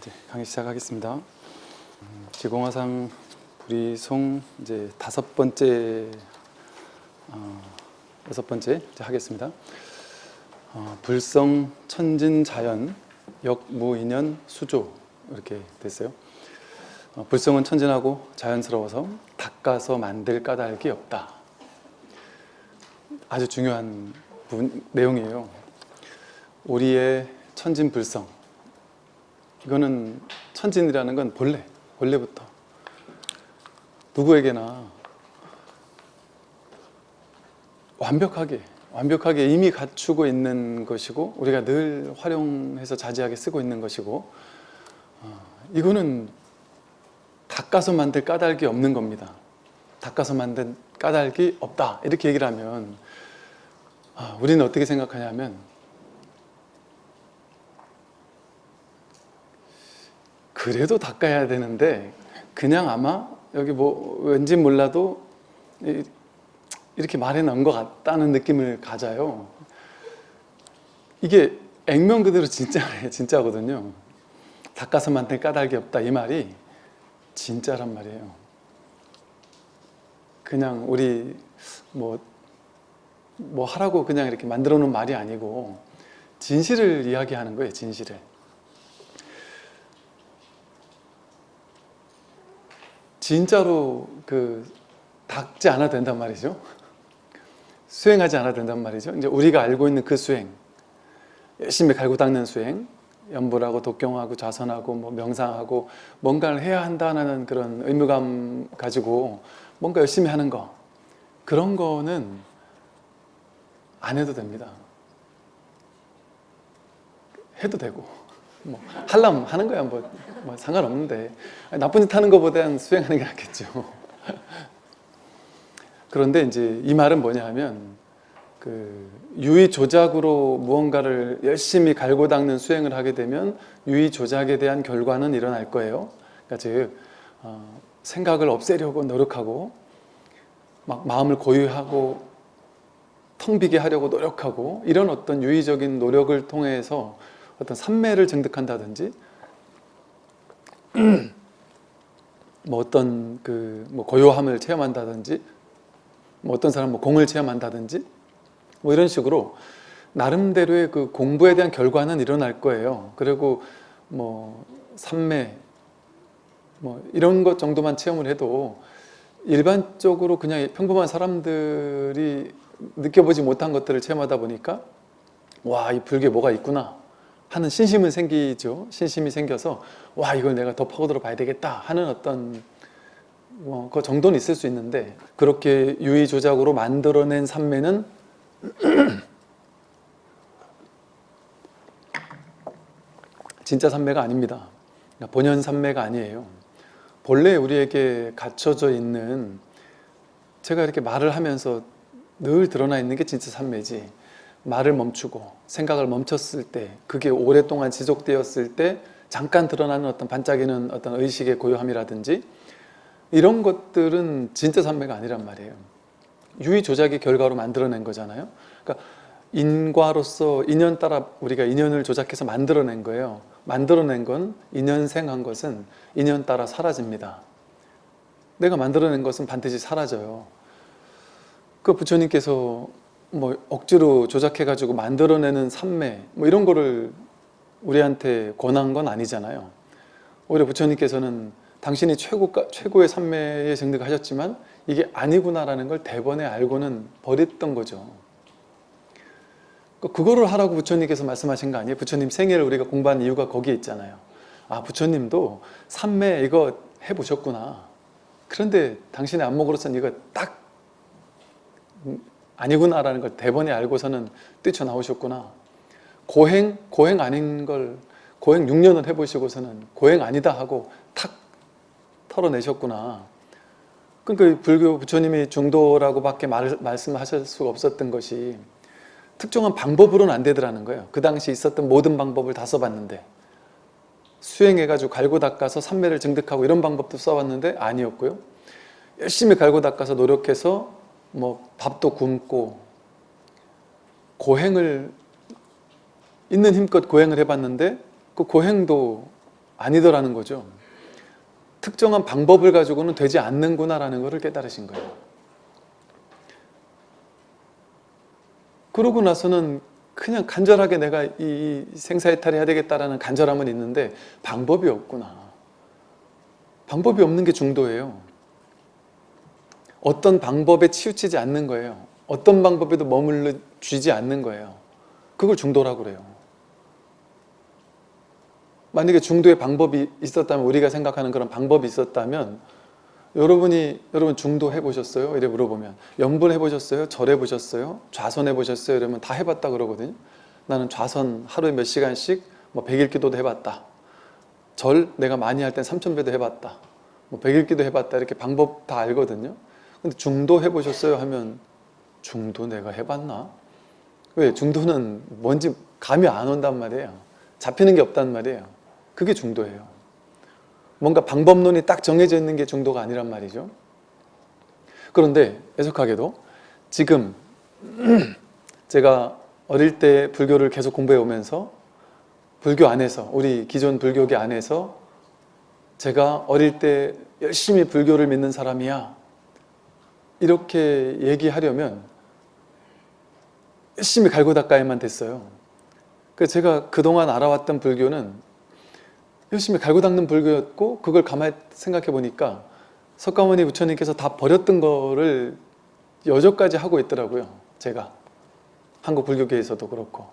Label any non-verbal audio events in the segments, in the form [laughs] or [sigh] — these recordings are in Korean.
이제 강의 시작하겠습니다. 음, 지공화상 불이송 이제 다섯 번째 어, 여섯 번째 하겠습니다. 어, 불성 천진 자연 역무인연 수조 이렇게 됐어요. 어, 불성은 천진하고 자연스러워서 닦아서 만들 까닭이 없다. 아주 중요한 부분, 내용이에요. 우리의 천진 불성 이거는 천진이라는 건 본래, 본래부터 누구에게나 완벽하게, 완벽하게 이미 갖추고 있는 것이고 우리가 늘 활용해서 자제하게 쓰고 있는 것이고 어, 이거는 닦아서 만들 까닭이 없는 겁니다. 닦아서 만든 까닭이 없다 이렇게 얘기를 하면 아, 우리는 어떻게 생각하냐면 그래도 닦아야 되는데 그냥 아마 여기 뭐 왠지 몰라도 이렇게 말해 놓은 것 같다는 느낌을 가져요. 이게 액면 그대로 진짜예요. 진짜거든요. 닦아서 만든 까닭이 없다 이 말이 진짜란 말이에요. 그냥 우리 뭐, 뭐 하라고 그냥 이렇게 만들어 놓은 말이 아니고 진실을 이야기하는 거예요. 진실을. 진짜로 그 닦지 않아도 된단 말이죠. 수행하지 않아도 된단 말이죠. 이제 우리가 알고 있는 그 수행, 열심히 갈고 닦는 수행, 연불하고 독경하고 좌선하고 뭐 명상하고 뭔가를 해야 한다는 그런 의무감 가지고 뭔가 열심히 하는 거 그런 거는 안 해도 됩니다. 해도 되고 뭐 하려면 하는 거야 뭐, 뭐 상관없는데 나쁜 짓 하는 것보다는 수행하는 게 낫겠죠. [laughs] 그런데 이제 이 말은 뭐냐 하면 그 유의 조작으로 무언가를 열심히 갈고 닦는 수행을 하게 되면 유의 조작에 대한 결과는 일어날 거예요. 그러니까 즉 어, 생각을 없애려고 노력하고 막 마음을 고유하고 텅 비게 하려고 노력하고 이런 어떤 유의적인 노력을 통해서 어떤 삼매를 증득한다든지 [clears throat] 뭐 어떤 그 뭐 고요함을 체험한다든지 뭐 어떤 사람 뭐 공을 체험한다든지 뭐 이런 식으로 나름대로의 그 공부에 대한 결과는 일어날 거예요. 그리고 뭐 삼매 뭐 이런 것 정도만 체험을 해도 일반적으로 그냥 평범한 사람들이 느껴보지 못한 것들을 체험하다 보니까 와 이 불교에 뭐가 있구나 하는 신심은 생기죠. 신심이 생겨서 와 이걸 내가 더 파고들어 봐야 되겠다 하는 어떤 뭐 그 정도는 있을 수 있는데 그렇게 유의조작으로 만들어낸 삼매는 [clears throat] 진짜 삼매가 아닙니다. 그러니까 본연 삼매가 아니에요. 본래 우리에게 갖춰져 있는 제가 이렇게 말을 하면서 늘 드러나 있는 게 진짜 삼매지 말을 멈추고 생각을 멈췄을 때 그게 오랫동안 지속되었을 때 잠깐 드러나는 어떤 반짝이는 어떤 의식의 고요함이라든지 이런 것들은 진짜 삼매가 아니란 말이에요. 유의 조작의 결과로 만들어낸 거잖아요. 그러니까 인과로서 인연 따라 우리가 인연을 조작해서 만들어낸 거예요. 만들어낸 건 인연생한 것은 인연 따라 사라집니다. 내가 만들어낸 것은 반드시 사라져요. 그 부처님께서 뭐 억지로 조작해가지고 만들어내는 삼매 뭐 이런 거를 우리한테 권한 건 아니잖아요. 오히려 부처님께서는 당신이 최고, 최고의 삼매에 증득하셨지만 이게 아니구나라는 걸 대번에 알고는 버렸던 거죠. 그 그거를 하라고 부처님께서 말씀하신 거 아니에요? 부처님 생애를 우리가 공부한 이유가 거기에 있잖아요. 아 부처님도 삼매 이거 해보셨구나. 그런데 당신의 안목으로서는 이거 딱 아니구나라는 걸 대번에 알고서는 뛰쳐나오셨구나. 고행, 고행 아닌 걸 고행 6년을 해보시고서는 고행 아니다 하고 탁 털어내셨구나. 그러니까 불교 부처님이 중도라고 밖에 말, 말씀하실 수가 없었던 것이 특정한 방법으로는 안 되더라는 거예요. 그 당시 있었던 모든 방법을 다 써봤는데 수행해가지고 갈고 닦아서 삼매를 증득하고 이런 방법도 써봤는데 아니었고요. 열심히 갈고 닦아서 노력해서 뭐 밥도 굶고 고행을 있는 힘껏 고행을 해봤는데 그 고행도 아니더라는 거죠. 특정한 방법을 가지고는 되지 않는구나 라는 것을 깨달으신 거예요. 그러고 나서는 그냥 간절하게 내가 이 생사해탈 해야 되겠다라는 간절함은 있는데 방법이 없구나. 방법이 없는 게 중도예요. 어떤 방법에 치우치지 않는 거예요. 어떤 방법에도 머물러 쥐지 않는 거예요. 그걸 중도라고 그래요. 만약에 중도의 방법이 있었다면 우리가 생각하는 그런 방법이 있었다면 여러분이 여러분 중도 해보셨어요? 이래 물어보면 염분 해보셨어요? 절 해보셨어요? 좌선 해보셨어요? 이러면 다 해봤다 그러거든요. 나는 좌선 하루에 몇 시간씩 뭐 100일 기도도 해봤다. 절 내가 많이 할 땐 3,000배도 해봤다. 뭐 100일 기도 해봤다. 이렇게 방법 다 알거든요. 근데 중도 해보셨어요? 하면 중도 내가 해봤나? 왜? 중도는 뭔지 감이 안 온단 말이에요. 잡히는 게 없단 말이에요. 그게 중도예요. 뭔가 방법론이 딱 정해져 있는 게 중도가 아니란 말이죠. 그런데 애석하게도 지금 [clears throat] 제가 어릴 때 불교를 계속 공부해 오면서 불교 안에서 우리 기존 불교계 안에서 제가 어릴 때 열심히 불교를 믿는 사람이야 이렇게 얘기하려면 열심히 갈고 닦아야만 됐어요. 제가 그동안 알아왔던 불교는 열심히 갈고 닦는 불교였고 그걸 가만히 생각해 보니까 석가모니 부처님께서 다 버렸던 거를 여전까지 하고 있더라고요. 제가 한국 불교계에서도 그렇고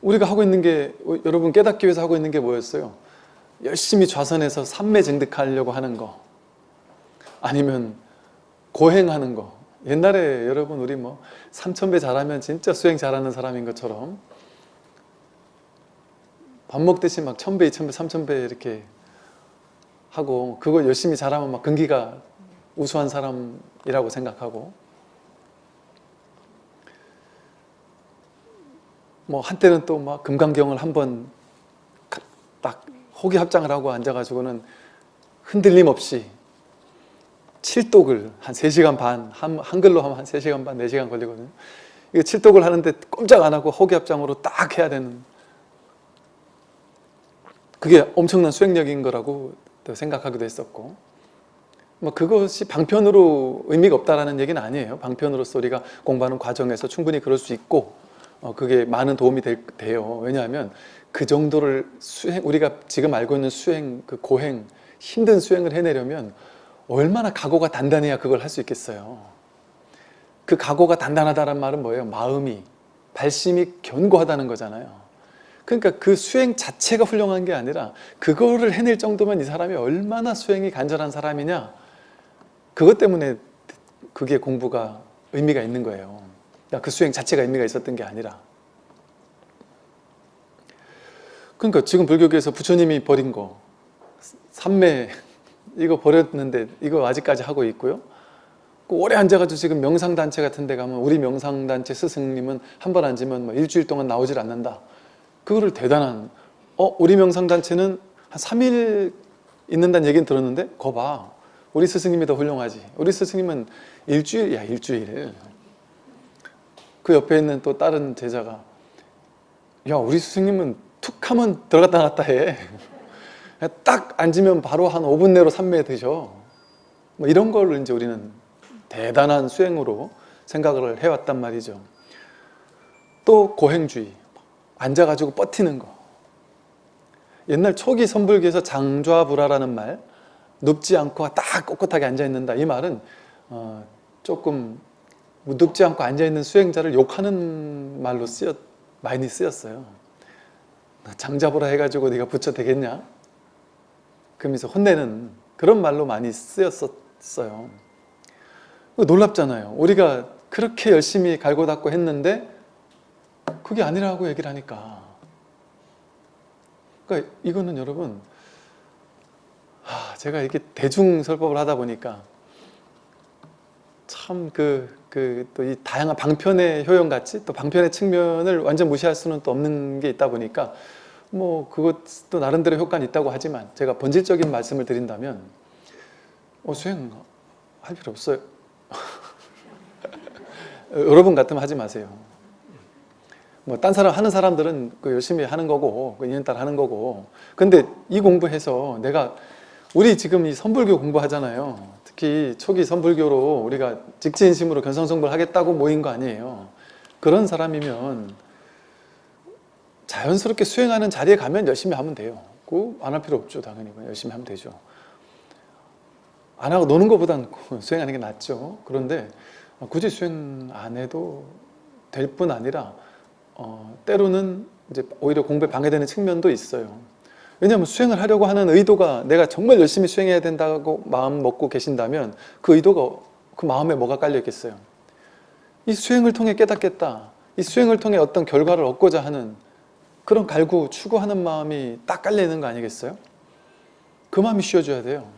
우리가 하고 있는 게 여러분 깨닫기 위해서 하고 있는 게 뭐였어요? 열심히 좌선해서 삼매 증득하려고 하는 거 아니면 고행하는 거. 옛날에 여러분 우리 뭐 3,000배 잘하면 진짜 수행 잘하는 사람인 것처럼 밥 먹듯이 막 1,000배, 2,000배, 3,000배 이렇게 하고 그걸 열심히 잘하면 막 근기가 우수한 사람이라고 생각하고. 뭐 한때는 또 막 금강경을 한번 딱 호기 합장을 하고 앉아가지고는 흔들림 없이 칠독을 한 3시간 반, 한, 한글로 하면 한 3시간 반, 4시간 걸리거든요. 이거 칠독을 하는데 꼼짝 안 하고 호기합장으로 딱 해야 되는 그게 엄청난 수행력인 거라고 또 생각하기도 했었고 뭐 그것이 방편으로 의미가 없다라는 얘기는 아니에요. 방편으로서 우리가 공부하는 과정에서 충분히 그럴 수 있고 어, 그게 많은 도움이 될, 돼요. 왜냐하면 그 정도를 수행, 우리가 지금 알고 있는 수행, 그 고행, 힘든 수행을 해내려면 얼마나 각오가 단단해야 그걸 할 수 있겠어요. 그 각오가 단단하다는 말은 뭐예요? 마음이, 발심이 견고하다는 거잖아요. 그러니까 그 수행 자체가 훌륭한 게 아니라 그거를 해낼 정도면 이 사람이 얼마나 수행이 간절한 사람이냐 그것 때문에 그게 공부가 의미가 있는 거예요. 그 수행 자체가 의미가 있었던 게 아니라 그러니까 지금 불교계에서 부처님이 버린 거 삼매 이거 버렸는데 이거 아직까지 하고 있고요. 그 오래 앉아가지고 지금 명상단체 같은 데 가면 우리 명상단체 스승님은 한 번 앉으면 뭐 일주일 동안 나오질 않는다. 그거를 대단한 어 우리 명상단체는 한 3일 있는다는 얘기는 들었는데 거 봐. 우리 스승님이 더 훌륭하지. 우리 스승님은 일주일, 야 일주일. 그 옆에 있는 또 다른 제자가 야 우리 스승님은 툭 하면 들어갔다 나갔다 해. 딱 앉으면 바로 한 5분 내로 삼매 드셔. 뭐 이런 걸 이제 우리는 대단한 수행으로 생각을 해왔단 말이죠. 또 고행주의. 앉아가지고 버티는 거. 옛날 초기 선불기에서 장좌불화라는 말, 눕지 않고 딱 꼿꼿하게 앉아있는다. 이 말은 어, 조금 눕지 않고 앉아있는 수행자를 욕하는 말로 쓰였, 많이 쓰였어요. 장자불화 해가지고 네가 부처 되겠냐? 그러면서 혼내는 그런 말로 많이 쓰였었어요. 놀랍잖아요. 우리가 그렇게 열심히 갈고 닦고 했는데 그게 아니라고 얘기를 하니까 그러니까 이거는 여러분 하, 제가 이렇게 대중설법을 하다 보니까 참 그 그 또 이 다양한 방편의 효용같이 또 방편의 측면을 완전 무시할 수는 또 없는 게 있다 보니까 뭐 그것도 나름대로 효과는 있다고 하지만 제가 본질적인 말씀을 드린다면 어, 수행 할 필요 없어요. [laughs] 여러분 같으면 하지 마세요. 뭐 딴 사람 하는 사람들은 그 열심히 하는 거고 그 2년 딸 하는 거고. 근데 이 공부해서 내가 우리 지금 이 선불교 공부하잖아요. 특히 초기 선불교로 우리가 직지인심으로 견성성불 하겠다고 모인 거 아니에요. 그런 사람이면 자연스럽게 수행하는 자리에 가면 열심히 하면 돼요 그안할 필요 없죠 당연히 열심히 하면 되죠 안 하고 노는 것보단 [laughs] 수행하는 게 낫죠 그런데 굳이 수행 안 해도 될 뿐 아니라 어, 때로는 이제 오히려 공부에 방해되는 측면도 있어요. 왜냐하면 수행을 하려고 하는 의도가 내가 정말 열심히 수행해야 된다고 마음 먹고 계신다면 그 의도가 그 마음에 뭐가 깔려 있겠어요. 이 수행을 통해 깨닫겠다. 이 수행을 통해 어떤 결과를 얻고자 하는 그런 갈구, 추구하는 마음이 딱 깔려 있는 거 아니겠어요? 그 마음이 쉬어줘야 돼요.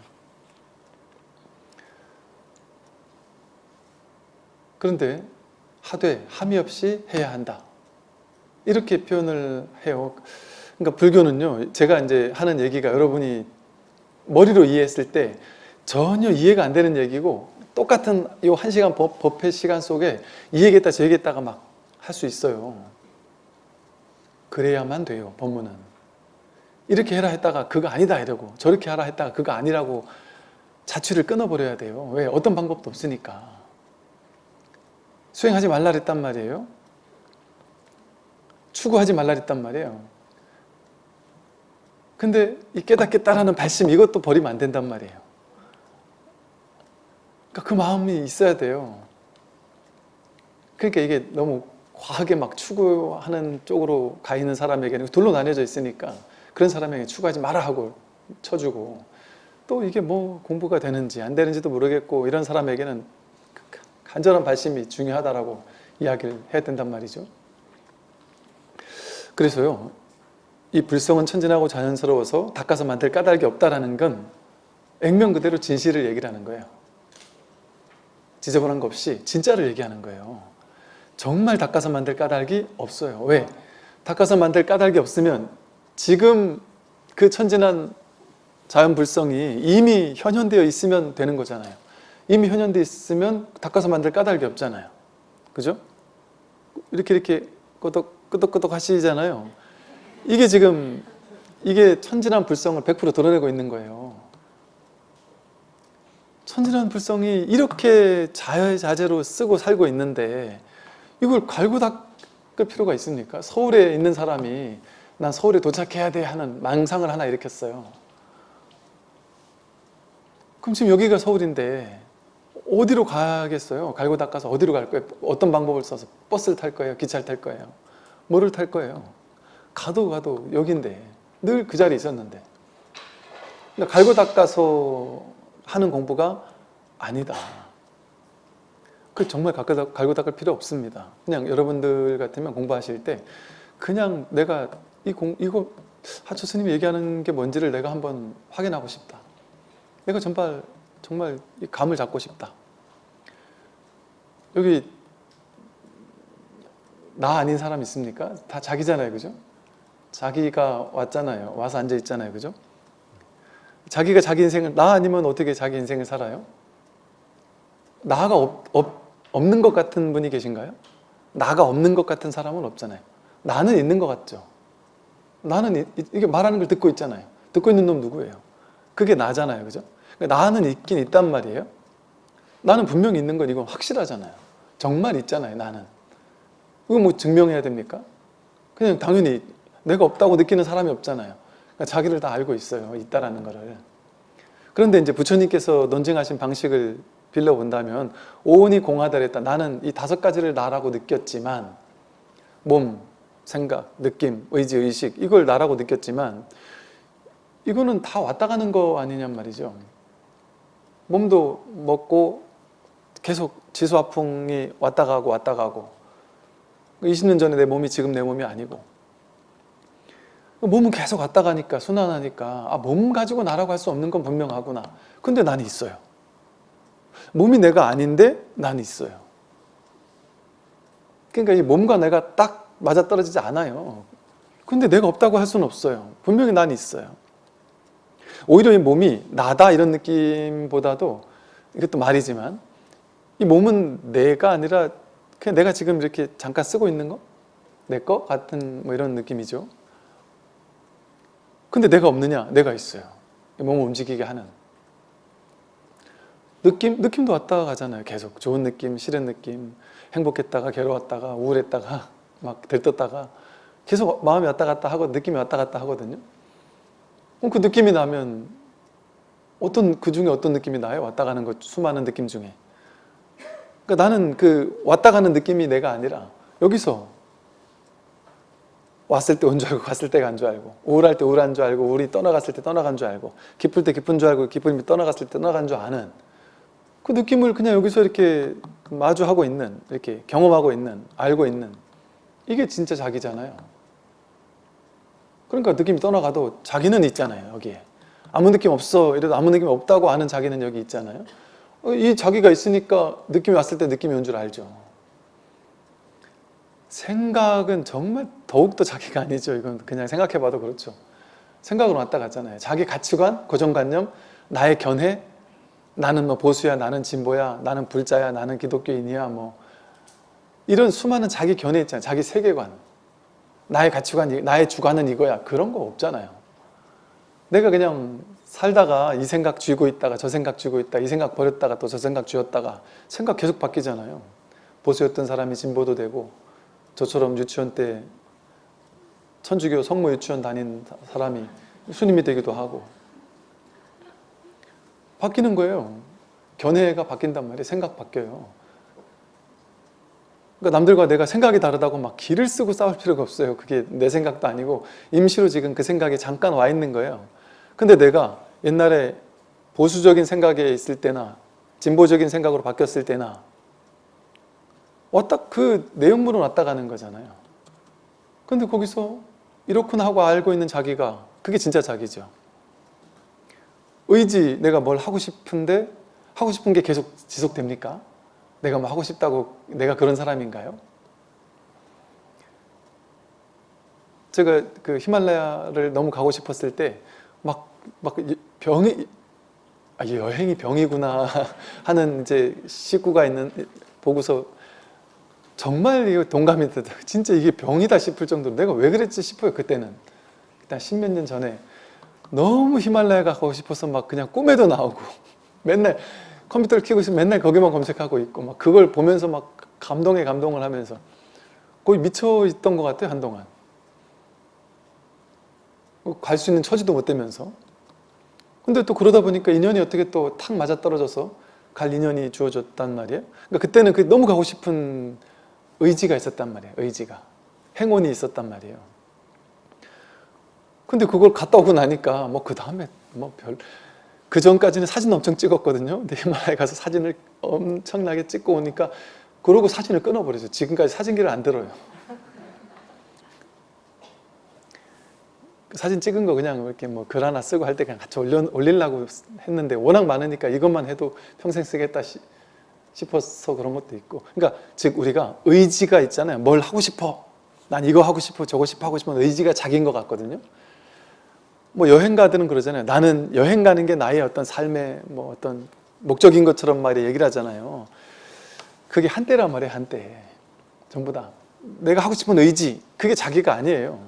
그런데 하되 함이 없이 해야 한다. 이렇게 표현을 해요. 그러니까 불교는요, 제가 이제 하는 얘기가 여러분이 머리로 이해했을 때 전혀 이해가 안 되는 얘기고 똑같은 이한 시간 법, 법회 시간 속에 이 얘기했다 저 얘기했다가 막 할 수 있어요. 그래야만 돼요, 법문은. 이렇게 해라 했다가 그거 아니다 이러고 저렇게 하라 했다가 그거 아니라고 자취를 끊어버려야 돼요. 왜? 어떤 방법도 없으니까. 수행하지 말라 그랬단 말이에요. 추구하지 말라 그랬단 말이에요. 근데 이 깨닫겠다라는 발심 이것도 버리면 안 된단 말이에요. 그러니까 그 마음이 있어야 돼요. 그러니까 이게 너무 과하게 막 추구하는 쪽으로 가 있는 사람에게는 둘로 나뉘어져 있으니까 그런 사람에게 추구하지 마라 하고 쳐주고 또 이게 뭐 공부가 되는지 안 되는지도 모르겠고 이런 사람에게는 간절한 발심이 중요하다라고 이야기를 해야 된단 말이죠. 그래서요, 이 불성은 천진하고 자연스러워서 닦아서 만들 까닭이 없다라는 건 액면 그대로 진실을 얘기를 하는 거예요. 지저분한 거 없이 진짜를 얘기하는 거예요. 정말 닦아서 만들 까닭이 없어요. 왜? 닦아서 만들 까닭이 없으면 지금 그 천진한 자연 불성이 이미 현현되어 있으면 되는 거잖아요. 이미 현현되어 있으면 닦아서 만들 까닭이 없잖아요. 그죠? 이렇게 이렇게 끄덕, 끄덕끄덕 하시잖아요. 이게 지금 이게 천진한 불성을 100% 드러내고 있는 거예요. 천진한 불성이 이렇게 자유자재로 쓰고 살고 있는데 이걸 갈고 닦을 필요가 있습니까? 서울에 있는 사람이 난 서울에 도착해야 돼 하는 망상을 하나 일으켰어요. 그럼 지금 여기가 서울인데 어디로 가겠어요? 갈고 닦아서 어디로 갈 거예요? 어떤 방법을 써서 버스를 탈 거예요? 기차를 탈 거예요? 뭐를 탈 거예요? 가도 가도 여긴데 늘 그 자리에 있었는데 갈고 닦아서 하는 공부가 아니다. 그 정말 갈고 닦을 필요 없습니다. 그냥 여러분들 같으면 공부하실 때 그냥 내가 이 공, 이거 하초 스님이 얘기하는 게 뭔지를 내가 한번 확인하고 싶다. 내가 정말 정말 이 감을 잡고 싶다. 여기 나 아닌 사람 있습니까? 다 자기잖아요, 그죠? 자기가 왔잖아요. 와서 앉아 있잖아요, 그죠? 자기가 자기 인생을 나 아니면 어떻게 자기 인생을 살아요? 나가 없, 없, 없는 것 같은 분이 계신가요? 나가 없는 것 같은 사람은 없잖아요. 나는 있는 것 같죠. 나는 이, 이게 말하는 걸 듣고 있잖아요. 듣고 있는 놈 누구예요? 그게 나잖아요, 그죠? 그러니까 나는 있긴 있단 말이에요. 나는 분명히 있는 건 이건 확실하잖아요. 정말 있잖아요, 나는. 이거 뭐 증명해야 됩니까? 그냥 당연히 내가 없다고 느끼는 사람이 없잖아요. 그러니까 자기를 다 알고 있어요. 있다라는 거를. 그런데 이제 부처님께서 논증하신 방식을 빌려본다면 오온이 공하다랬다. 나는 이 다섯 가지를 나라고 느꼈지만 몸, 생각, 느낌, 의지, 의식 이걸 나라고 느꼈지만 이거는 다 왔다 가는 거 아니냔 말이죠. 몸도 먹고 계속 지수화풍이 왔다 가고 왔다 가고 20년 전에 내 몸이 지금 내 몸이 아니고 몸은 계속 왔다 가니까 순환하니까 아, 몸 가지고 나라고 할 수 없는 건 분명하구나 근데 난 있어요 몸이 내가 아닌데 난 있어요 그러니까 이 몸과 내가 딱 맞아떨어지지 않아요 근데 내가 없다고 할 수는 없어요 분명히 난 있어요 오히려 이 몸이 나다 이런 느낌보다도 이것도 말이지만 이 몸은 내가 아니라 그냥 내가 지금 이렇게 잠깐 쓰고 있는 거 내 거 같은 뭐 이런 느낌이죠. 근데 내가 없느냐? 내가 있어요. 몸을 움직이게 하는. 느낌? 느낌도 왔다 가잖아요. 계속 좋은 느낌, 싫은 느낌, 행복했다가 괴로웠다가 우울했다가 막 들떴다가 계속 마음이 왔다 갔다 하고 느낌이 왔다 갔다 하거든요. 그럼 그 느낌이 나면 어떤 그 중에 어떤 느낌이 나요? 왔다 가는 것 수많은 느낌 중에. 그러니까 나는 그 왔다 가는 느낌이 내가 아니라 여기서 왔을 때 온 줄 알고 갔을 때가 안 줄 알고 우울할 때 우울한 줄 알고 우울이 떠나갔을 때 떠나간 줄 알고 기쁠 때 기쁜 줄 알고 기쁨이 떠나갔을 때 떠나간 줄 아는 그 느낌을 그냥 여기서 이렇게 마주하고 있는 이렇게 경험하고 있는 알고 있는 이게 진짜 자기잖아요. 그러니까 느낌이 떠나가도 자기는 있잖아요 여기에. 아무 느낌 없어 이래도 아무 느낌 없다고 아는 자기는 여기 있잖아요. 어, 이 자기가 있으니까 느낌이 왔을 때 느낌이 온 줄 알죠. 생각은 정말 더욱더 자기가 아니죠. 이건 그냥 생각해봐도 그렇죠. 생각으로 왔다 갔잖아요. 자기 가치관, 고정관념, 나의 견해 나는 뭐 보수야, 나는 진보야, 나는 불자야, 나는 기독교인이야 뭐. 이런 수많은 자기 견해 있잖아요. 자기 세계관. 나의 가치관, 나의 주관은 이거야. 그런 거 없잖아요. 내가 그냥 살다가 이 생각 쥐고 있다가 저 생각 쥐고 있다 이 생각 버렸다가 또 저 생각 쥐었다가 생각 계속 바뀌잖아요. 보수였던 사람이 진보도 되고 저처럼 유치원 때 천주교 성모 유치원 다닌 사람이 스님이 되기도 하고 바뀌는 거예요. 견해가 바뀐단 말이에요. 생각 바뀌어요. 그러니까 남들과 내가 생각이 다르다고 막 기를 쓰고 싸울 필요가 없어요. 그게 내 생각도 아니고 임시로 지금 그 생각이 잠깐 와 있는 거예요. 근데 내가 옛날에 보수적인 생각에 있을 때나 진보적인 생각으로 바뀌었을 때나 왔다 그 내용물은 왔다 가는 거잖아요. 근데 거기서 이렇구나 하고 알고 있는 자기가 그게 진짜 자기죠 의지 내가 뭘 하고 싶은데 하고 싶은 게 계속 지속됩니까? 내가 뭐 하고 싶다고 내가 그런 사람인가요? 제가 그 히말라야를 너무 가고 싶었을 때 막 막 병이 아, 여행이 병이구나 [laughs] 하는 이제 식구가 있는 보고서 정말 이거 동감이 되다 진짜 이게 병이다 싶을 정도로 내가 왜 그랬지 싶어요 그때는 일단 십몇 년 전에 너무 히말라야 가고 싶어서 막 그냥 꿈에도 나오고 [laughs] 맨날 컴퓨터를 켜고 있으면 맨날 거기만 검색하고 있고 막 그걸 보면서 막 감동에 감동을 하면서 거의 미쳐 있던 것 같아요 한동안. 갈 수 있는 처지도 못 되면서. 근데 또 그러다 보니까 인연이 어떻게 또 탁 맞아떨어져서 갈 인연이 주어졌단 말이에요. 그러니까 그때는 그 너무 가고 싶은 의지가 있었단 말이에요 의지가. 행운이 있었단 말이에요 근데 그걸 갔다 오고 나니까 뭐 그 다음에 뭐 별 그 전까지는 사진 엄청 찍었거든요. 근데 히말라야 가서 사진을 엄청나게 찍고 오니까 그러고 사진을 끊어버렸어요 지금까지 사진기를 안 들어요. 그 사진 찍은 거 그냥 이렇게 뭐 글 하나 쓰고 할 때 그냥 같이 올려, 올리려고 했는데 워낙 많으니까 이것만 해도 평생 쓰겠다 시, 싶어서 그런 것도 있고. 그러니까 즉 우리가 의지가 있잖아요. 뭘 하고 싶어? 난 이거 하고 싶어 저거 싶어 하고 싶은 의지가 자기인 것 같거든요 뭐 여행가들은 그러잖아요. 나는 여행 가는 게 나의 어떤 삶의 뭐 어떤 목적인 것처럼 말이 얘기를 하잖아요. 그게 한때란 말이에요 한때. 전부 다. 내가 하고 싶은 의지 그게 자기가 아니에요.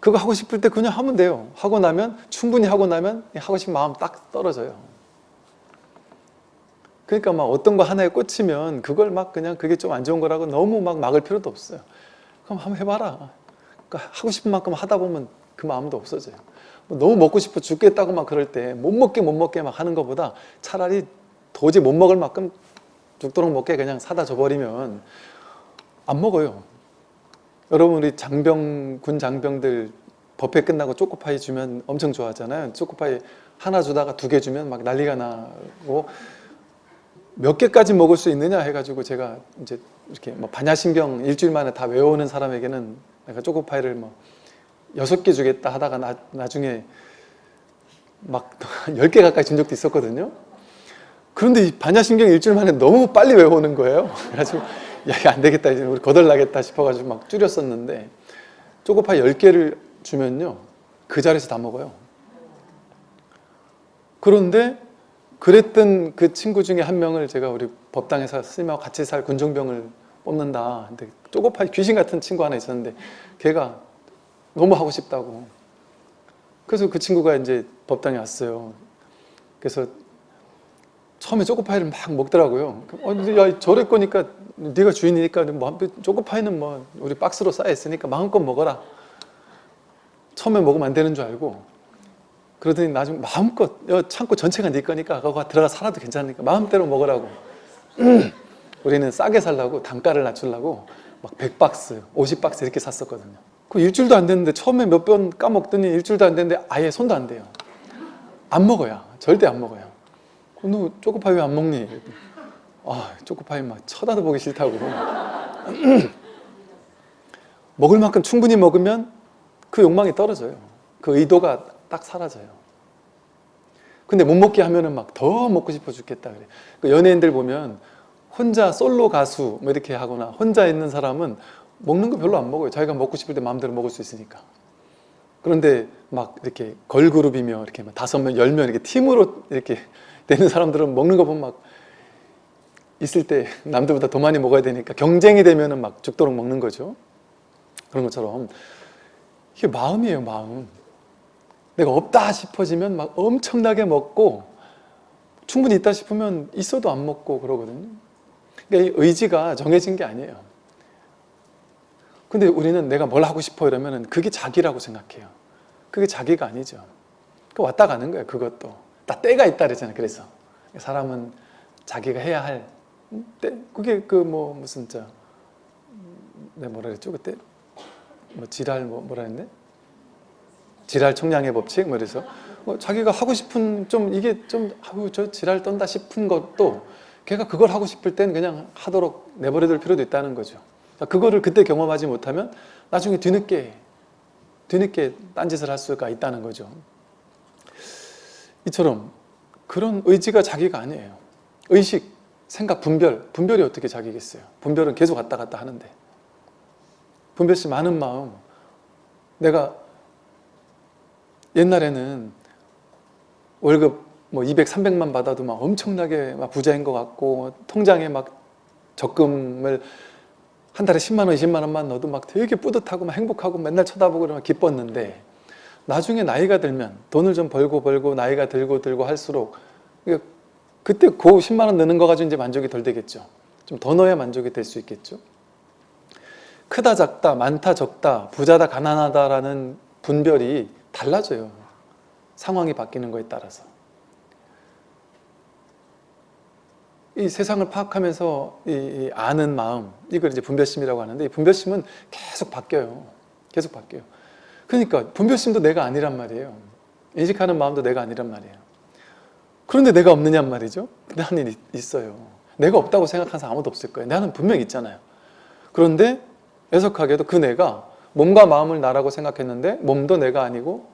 그거 하고 싶을 때 그냥 하면 돼요. 하고 나면 충분히 하고 나면 하고 싶은 마음 딱 떨어져요. 그러니까 막 어떤 거 하나에 꽂히면 그걸 막 그냥 그게 좀 안 좋은 거라고 너무 막 막을 필요도 없어요. 그럼 한번 해봐라. 그러니까 하고 싶은 만큼 하다 보면 그 마음도 없어져요. 뭐 너무 먹고 싶어 죽겠다고 막 그럴 때 못 먹게 못 먹게 막 하는 것보다 차라리 도저히 못 먹을 만큼 죽도록 먹게 그냥 사다 줘버리면 안 먹어요. 여러분 우리 장병 군 장병들 법회 끝나고 초코파이 주면 엄청 좋아하잖아요. 초코파이 하나 주다가 두 개 주면 막 난리가 나고 몇 개까지 먹을 수 있느냐 해가지고 제가 이제 이렇게 뭐 반야신경 일주일 만에 다 외우는 사람에게는 내가 초코파이를 뭐 여섯 개 주겠다 하다가 나, 나중에 막 [laughs] 열 개 가까이 준 적도 있었거든요. 그런데 이 반야신경 일주일 만에 너무 빨리 외우는 거예요. [laughs] 그래가지고 야 이거 안 되겠다 이제 우리 거덜나겠다 싶어가지고 막 줄였었는데 초코파이 열 개를 주면요 그 자리에서 다 먹어요. 그런데 그랬던 그 친구 중에 한 명을 제가 우리 법당에서 스님하고 같이 살 군종병을 뽑는다. 근데 쪼고파이 귀신 같은 친구 하나 있었는데 걔가 너무 하고 싶다고. 그래서 그 친구가 이제 법당에 왔어요. 그래서 처음에 초코파이를 막 먹더라고요. 어, 야, 저래 거니까 네가 주인이니까 뭐 초코파이는 뭐 우리 박스로 쌓여 있으니까 마음껏 먹어라. 처음에 먹으면 안 되는 줄 알고 그러더니 나중에 마음껏 야, 창고 전체가 네 거니까 그거 들어가 살아도 괜찮으니까 마음대로 먹으라고. [clears throat] 우리는 싸게 살라고 단가를 낮추려고 막 100박스, 50박스 이렇게 샀었거든요. 그 일주일도 안 됐는데 처음에 몇 번 까먹더니 일주일도 안 됐는데 아예 손도 안 대요. 안 먹어요. 절대 안 먹어요. 너 초코파이 왜 안 먹니? 아, 초코파이 막 쳐다도 보기 싫다고. [laughs] 먹을 만큼 충분히 먹으면 그 욕망이 떨어져요. 그 의도가 딱 사라져요. 근데 못 먹게 하면은 막 더 먹고 싶어 죽겠다 그래. 그 연예인들 보면 혼자 솔로 가수 뭐 이렇게 하거나 혼자 있는 사람은 먹는 거 별로 안 먹어요. 자기가 먹고 싶을 때 마음대로 먹을 수 있으니까. 그런데 막 이렇게 걸그룹이며 이렇게 막 다섯 명, 열 명 이렇게 팀으로 이렇게 [laughs] 되는 사람들은 먹는 거 보면 막 있을 때 남들보다 더 많이 먹어야 되니까 경쟁이 되면은 막 죽도록 먹는 거죠. 그런 것처럼 이게 마음이에요, 마음. 내가 없다 싶어지면 막 엄청나게 먹고 충분히 있다 싶으면 있어도 안 먹고 그러거든요. 그러니까 이 의지가 정해진 게 아니에요. 근데 우리는 내가 뭘 하고 싶어 이러면은 그게 자기라고 생각해요. 그게 자기가 아니죠. 그 왔다 가는 거예요, 그것도. 다 때가 있다 그랬잖아요. 그래서 사람은 자기가 해야 할 때, 그게 그 뭐 무슨 저 내가 뭐라 그랬죠 그때 뭐 지랄 뭐 뭐라 했네 지랄 총량의 법칙 뭐 이래서 뭐 자기가 하고 싶은 좀 이게 좀 아우 저 지랄 떤다 싶은 것도 걔가 그걸 하고 싶을 땐 그냥 하도록 내버려둘 필요도 있다는 거죠. 그거를 그때 경험하지 못하면 나중에 뒤늦게 뒤늦게 딴짓을 할 수가 있다는 거죠. 이처럼 그런 의지가 자기가 아니에요. 의식, 생각, 분별. 분별이 어떻게 자기겠어요? 분별은 계속 왔다 갔다 하는데. 분별시 많은 마음. 내가 옛날에는 월급 뭐 200, 300만 받아도 막 엄청나게 막 부자인 것 같고 통장에 막 적금을 한 달에 10만 원, 20만 원만 넣어도 막 되게 뿌듯하고 막 행복하고 맨날 쳐다보고 그러면 기뻤는데 나중에 나이가 들면 돈을 좀 벌고 벌고 나이가 들고 들고 할수록 그때 그 10만 원 넣는 거 가지고 이제 만족이 덜 되겠죠. 좀 더 넣어야 만족이 될 수 있겠죠. 크다 작다 많다 적다 부자다 가난하다라는 분별이 달라져요. 상황이 바뀌는 거에 따라서. 이 세상을 파악하면서 이 아는 마음 이걸 이제 분별심이라고 하는데 이 분별심은 계속 바뀌어요. 계속 바뀌어요. 그러니까 분별심도 내가 아니란 말이에요. 인식하는 마음도 내가 아니란 말이에요. 그런데 내가 없느냔 말이죠. 나는 있어요. 내가 없다고 생각하는 사람 아무도 없을 거예요. 나는 분명히 있잖아요. 그런데 애석하게도 그 내가 몸과 마음을 나라고 생각했는데 몸도 내가 아니고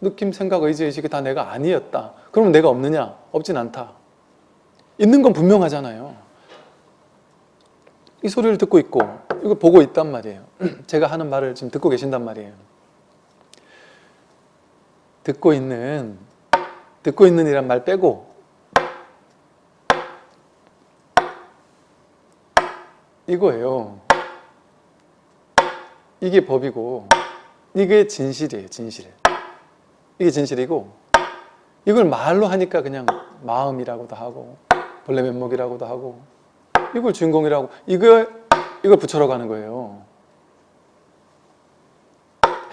느낌, 생각, 의지, 의식이 다 내가 아니었다. 그러면 내가 없느냐? 없진 않다. 있는 건 분명하잖아요. 이 소리를 듣고 있고 이걸 보고 있단 말이에요. [clears throat] 제가 하는 말을 지금 듣고 계신단 말이에요. 듣고 있는 듣고 있는 이란 말 빼고 이거예요. 이게 법이고 이게 진실이에요. 진실. 이게 진실이고 이걸 말로 하니까 그냥 마음이라고도 하고 벌레 면목이라고도 하고 이걸 주인공이라고 이걸 이걸 붙여러 가는 거예요.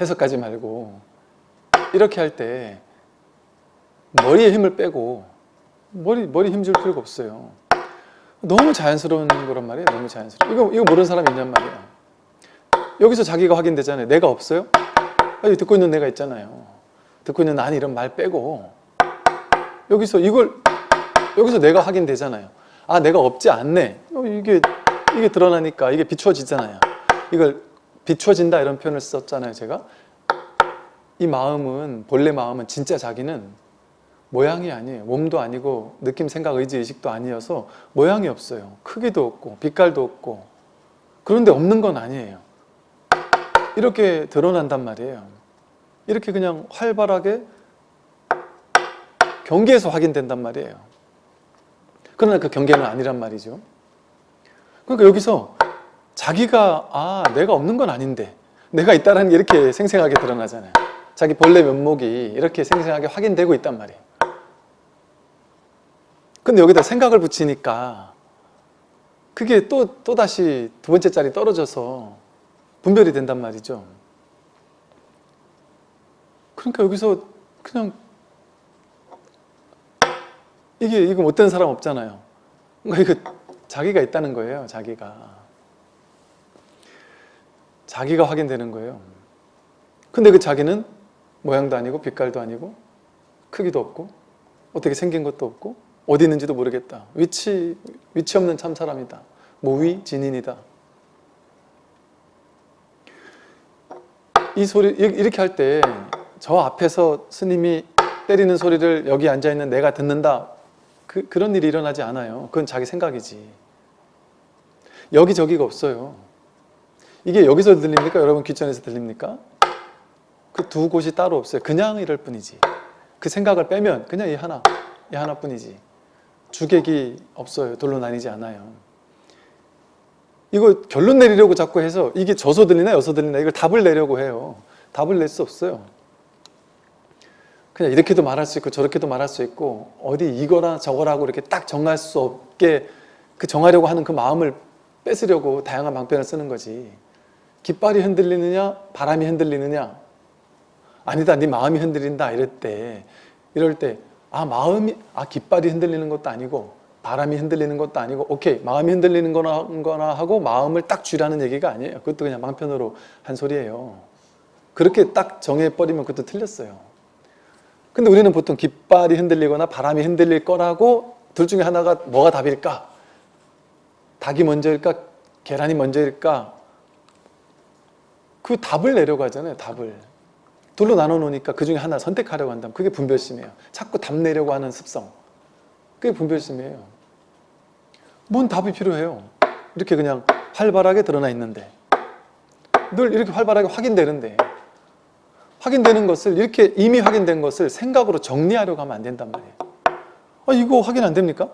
해석하지 말고 이렇게 할 때 머리에 힘을 빼고 머리 머리 힘줄 필요가 없어요. 너무 자연스러운 거란 말이에요. 너무 자연스러워. 이거 이거 모르는 사람이 있냔 말이에요. 여기서 자기가 확인되잖아요. 내가 없어요? 아니, 듣고 있는 내가 있잖아요. 듣고 있는 난 이런 말 빼고 여기서 이걸 여기서 내가 확인되잖아요. 아 내가 없지 않네. 어, 이게 이게 드러나니까 이게 비추어지잖아요. 이걸 비추어진다 이런 표현을 썼잖아요. 제가 이 마음은 본래 마음은 진짜 자기는 모양이 아니에요. 몸도 아니고 느낌, 생각, 의지, 의식도 아니어서 모양이 없어요. 크기도 없고 빛깔도 없고 그런데 없는 건 아니에요. 이렇게 드러난단 말이에요. 이렇게 그냥 활발하게 경계에서 확인된단 말이에요. 그러나 그 경계는 아니란 말이죠. 그러니까 여기서 자기가 아 내가 없는 건 아닌데 내가 있다는 게 이렇게 생생하게 드러나잖아요. 자기 본래 면목이 이렇게 생생하게 확인되고 있단 말이에요. 근데 여기다 생각을 붙이니까 그게 또, 또 다시 두 번째 짤이 떨어져서 분별이 된단 말이죠. 그러니까 여기서 그냥 이게 이거 못된 사람 없잖아요. 그러니까 이거 자기가 있다는 거예요. 자기가 자기가 확인되는 거예요. 근데 그 자기는 모양도 아니고 빛깔도 아니고 크기도 없고 어떻게 생긴 것도 없고 어디 있는지도 모르겠다. 위치 위치 없는 참 사람이다. 모위 진인이다. 이 소리 이렇게 할 때 저 앞에서 스님이 때리는 소리를 여기 앉아 있는 내가 듣는다. 그, 그런 일이 일어나지 않아요. 그건 자기 생각이지. 여기저기가 없어요. 이게 여기서 들립니까? 여러분 귀천에서 들립니까? 그 두 곳이 따로 없어요. 그냥 이럴 뿐이지. 그 생각을 빼면 그냥 이 하나, 이 하나뿐이지. 주객이 없어요. 돌로 나뉘지 않아요. 이거 결론 내리려고 자꾸 해서 이게 저서 들리나 여서 들리나 이걸 답을 내려고 해요. 답을 낼 수 없어요. 그냥 이렇게도 말할 수 있고 저렇게도 말할 수 있고 어디 이거라 저거라고 이렇게 딱 정할 수 없게 그 정하려고 하는 그 마음을 뺏으려고 다양한 방편을 쓰는 거지. 깃발이 흔들리느냐 바람이 흔들리느냐? 아니다 네 마음이 흔들린다 이럴 때 이럴 때 아 마음이 아 깃발이 흔들리는 것도 아니고 바람이 흔들리는 것도 아니고 오케이 마음이 흔들리는 거나, 거나 하고 마음을 딱 쥐라는 얘기가 아니에요. 그것도 그냥 방편으로 한 소리예요. 그렇게 딱 정해버리면 그것도 틀렸어요 근데 우리는 보통 깃발이 흔들리거나 바람이 흔들릴 거라고 둘 중에 하나가 뭐가 답일까? 닭이 먼저일까? 계란이 먼저일까? 그 답을 내려고 하잖아요 답을. 둘로 나눠 놓으니까 그 중에 하나 선택하려고 한다면 그게 분별심이에요. 자꾸 답 내려고 하는 습성. 그게 분별심이에요. 뭔 답이 필요해요? 이렇게 그냥 활발하게 드러나 있는데. 늘 이렇게 활발하게 확인되는데 확인되는 것을 이렇게 이미 확인된 것을 생각으로 정리하려고 하면 안 된단 말이에요 아 이거 확인 안 됩니까?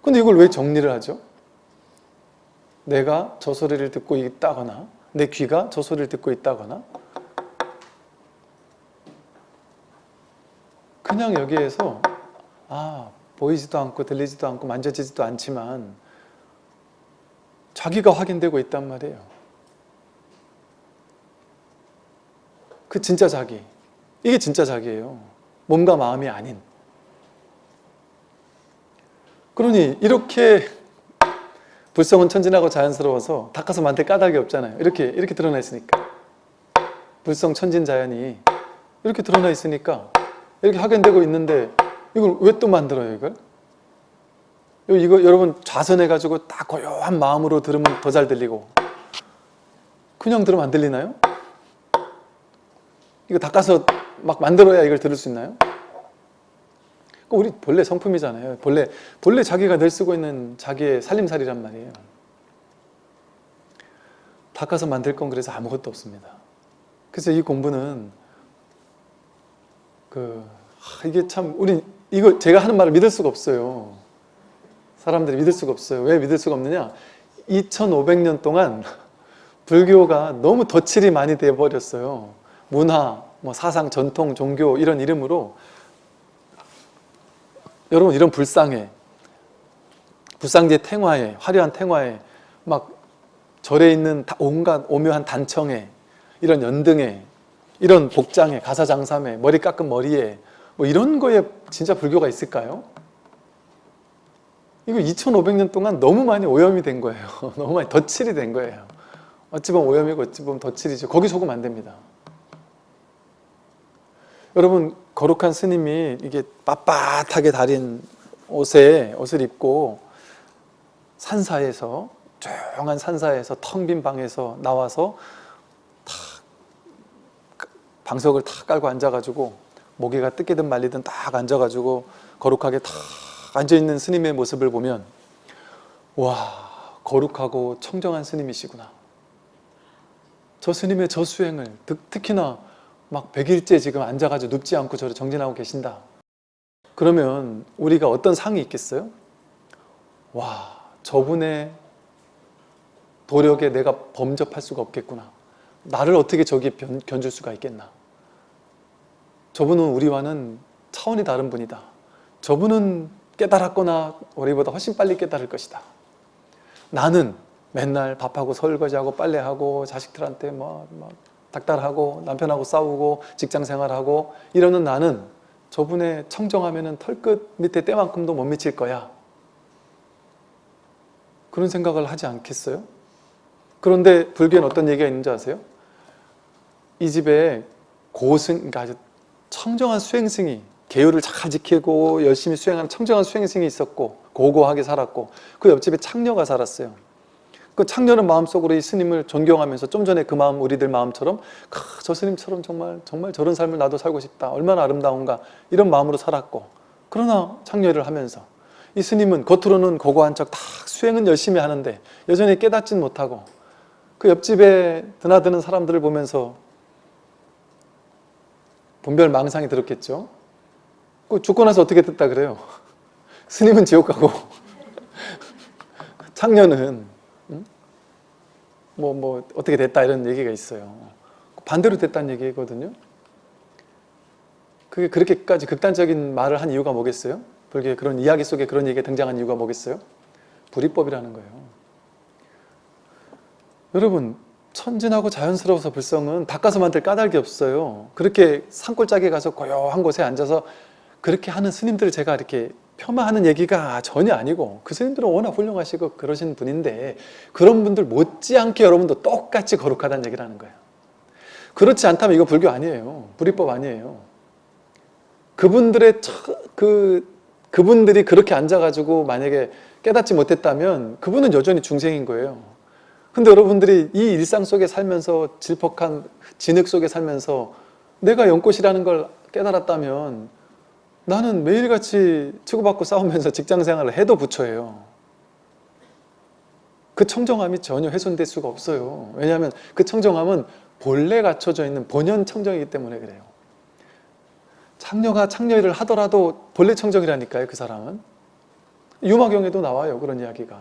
근데 이걸 왜 정리를 하죠? 내가 저 소리를 듣고 있다거나 내 귀가 저 소리를 듣고 있다거나 그냥 여기에서 아 보이지도 않고 들리지도 않고 만져지지도 않지만 자기가 확인되고 있단 말이에요 그 진짜 자기. 이게 진짜 자기예요. 몸과 마음이 아닌. 그러니 이렇게 불성은 천진하고 자연스러워서 닦아서 만들 까닭이 없잖아요. 이렇게 이렇게 드러나 있으니까. 불성 천진 자연이 이렇게 드러나 있으니까 이렇게 확인되고 있는데 이걸 왜 또 만들어요 이걸? 이거 여러분 좌선해 가지고 딱 고요한 마음으로 들으면 더 잘 들리고. 그냥 들으면 안 들리나요? 이거 닦아서 막 만들어야 이걸 들을 수 있나요? 우리 본래 성품이잖아요. 본래 본래 자기가 늘 쓰고 있는 자기의 살림살이란 말이에요. 닦아서 만들 건 그래서 아무것도 없습니다. 그래서 이 공부는 그 이게 참 우리 이거 제가 하는 말을 믿을 수가 없어요. 사람들이 믿을 수가 없어요. 왜 믿을 수가 없느냐? 2500년 동안 [laughs] 불교가 너무 덧칠이 많이 돼버렸어요. 문화, 뭐 사상, 전통, 종교 이런 이름으로 여러분 이런 불상에 불상제 탱화에 화려한 탱화에 막 절에 있는 온갖 오묘한 단청에 이런 연등에 이런 복장에 가사장삼에 머리 깎은 머리에 뭐 이런 거에 진짜 불교가 있을까요? 이거 2500년 동안 너무 많이 오염이 된 거예요. [laughs] 너무 많이 덧칠이 된 거예요. 어찌 보면 오염이고 어찌 보면 덧칠이죠 거기 속으면 안 됩니다 여러분 거룩한 스님이 이게 빳빳하게 다린 옷에 옷을 입고 산사에서 조용한 산사에서 텅 빈 방에서 나와서 탁 방석을 탁 깔고 앉아가지고 모기가 뜯기든 말리든 딱 앉아가지고 거룩하게 탁 앉아있는 스님의 모습을 보면 와 거룩하고 청정한 스님이시구나. 저 스님의 저 수행을 특히나 막 100일째 지금 앉아가지고 눕지 않고 저를 정진하고 계신다. 그러면 우리가 어떤 상이 있겠어요? 와 저분의 도력에 내가 범접할 수가 없겠구나. 나를 어떻게 저기 변- 견줄 수가 있겠나. 저분은 우리와는 차원이 다른 분이다. 저분은 깨달았거나 우리보다 훨씬 빨리 깨달을 것이다. 나는 맨날 밥하고 설거지하고 빨래하고 자식들한테 뭐, 뭐 닥달하고 남편하고 싸우고 직장 생활하고 이러는 나는 저분의 청정하면은 털끝 밑에 때만큼도 못 미칠 거야. 그런 생각을 하지 않겠어요? 그런데 불교에는 어떤 얘기가 있는지 아세요? 이 집에 고승, 그러니까 아주 청정한 수행승이 계율을 잘 지키고 열심히 수행하는 청정한 수행승이 있었고 고고하게 살았고 그 옆집에 창녀가 살았어요. 그 창녀는 마음속으로 이 스님을 존경하면서 좀 전에 그 마음 우리들 마음처럼 크, 저 스님처럼 정말 정말 저런 삶을 나도 살고 싶다. 얼마나 아름다운가 이런 마음으로 살았고 그러나 창녀를 하면서 이 스님은 겉으로는 고고한 척 다 수행은 열심히 하는데 여전히 깨닫진 못하고 그 옆집에 드나드는 사람들을 보면서 분별 망상이 들었겠죠. 그 죽고 나서 어떻게 됐다 그래요? [laughs] 스님은 지옥 가고 [laughs] 창녀는 음? 뭐, 뭐 어떻게 됐다 이런 얘기가 있어요. 반대로 됐다는 얘기거든요. 그게 그렇게까지 극단적인 말을 한 이유가 뭐겠어요? 불교의 그런 이야기 속에 그런 얘기가 등장한 이유가 뭐겠어요? 불이법이라는 거예요. 여러분 천진하고 자연스러워서 불성은 닦아서 만들 까닭이 없어요. 그렇게 산골짜기에 가서 고요한 곳에 앉아서 그렇게 하는 스님들을 제가 이렇게 폄하하는 얘기가 전혀 아니고 그 스님들은 워낙 훌륭하시고 그러신 분인데 그런 분들 못지않게 여러분도 똑같이 거룩하다는 얘기를 하는 거예요. 그렇지 않다면 이거 불교 아니에요. 불이법 아니에요. 그분들의 처- 그 그분들이 그렇게 앉아가지고 만약에 깨닫지 못했다면 그분은 여전히 중생인 거예요. 근데 여러분들이 이 일상 속에 살면서 질퍽한 진흙 속에 살면서 내가 연꽃이라는 걸 깨달았다면 나는 매일같이 치고받고 싸우면서 직장생활을 해도 부처예요. 그 청정함이 전혀 훼손될 수가 없어요. 왜냐하면 그 청정함은 본래 갖춰져 있는 본연 청정이기 때문에 그래요. 창녀가 창녀일을 하더라도 본래 청정이라니까요. 그 사람은. 유마경에도 나와요. 그런 이야기가.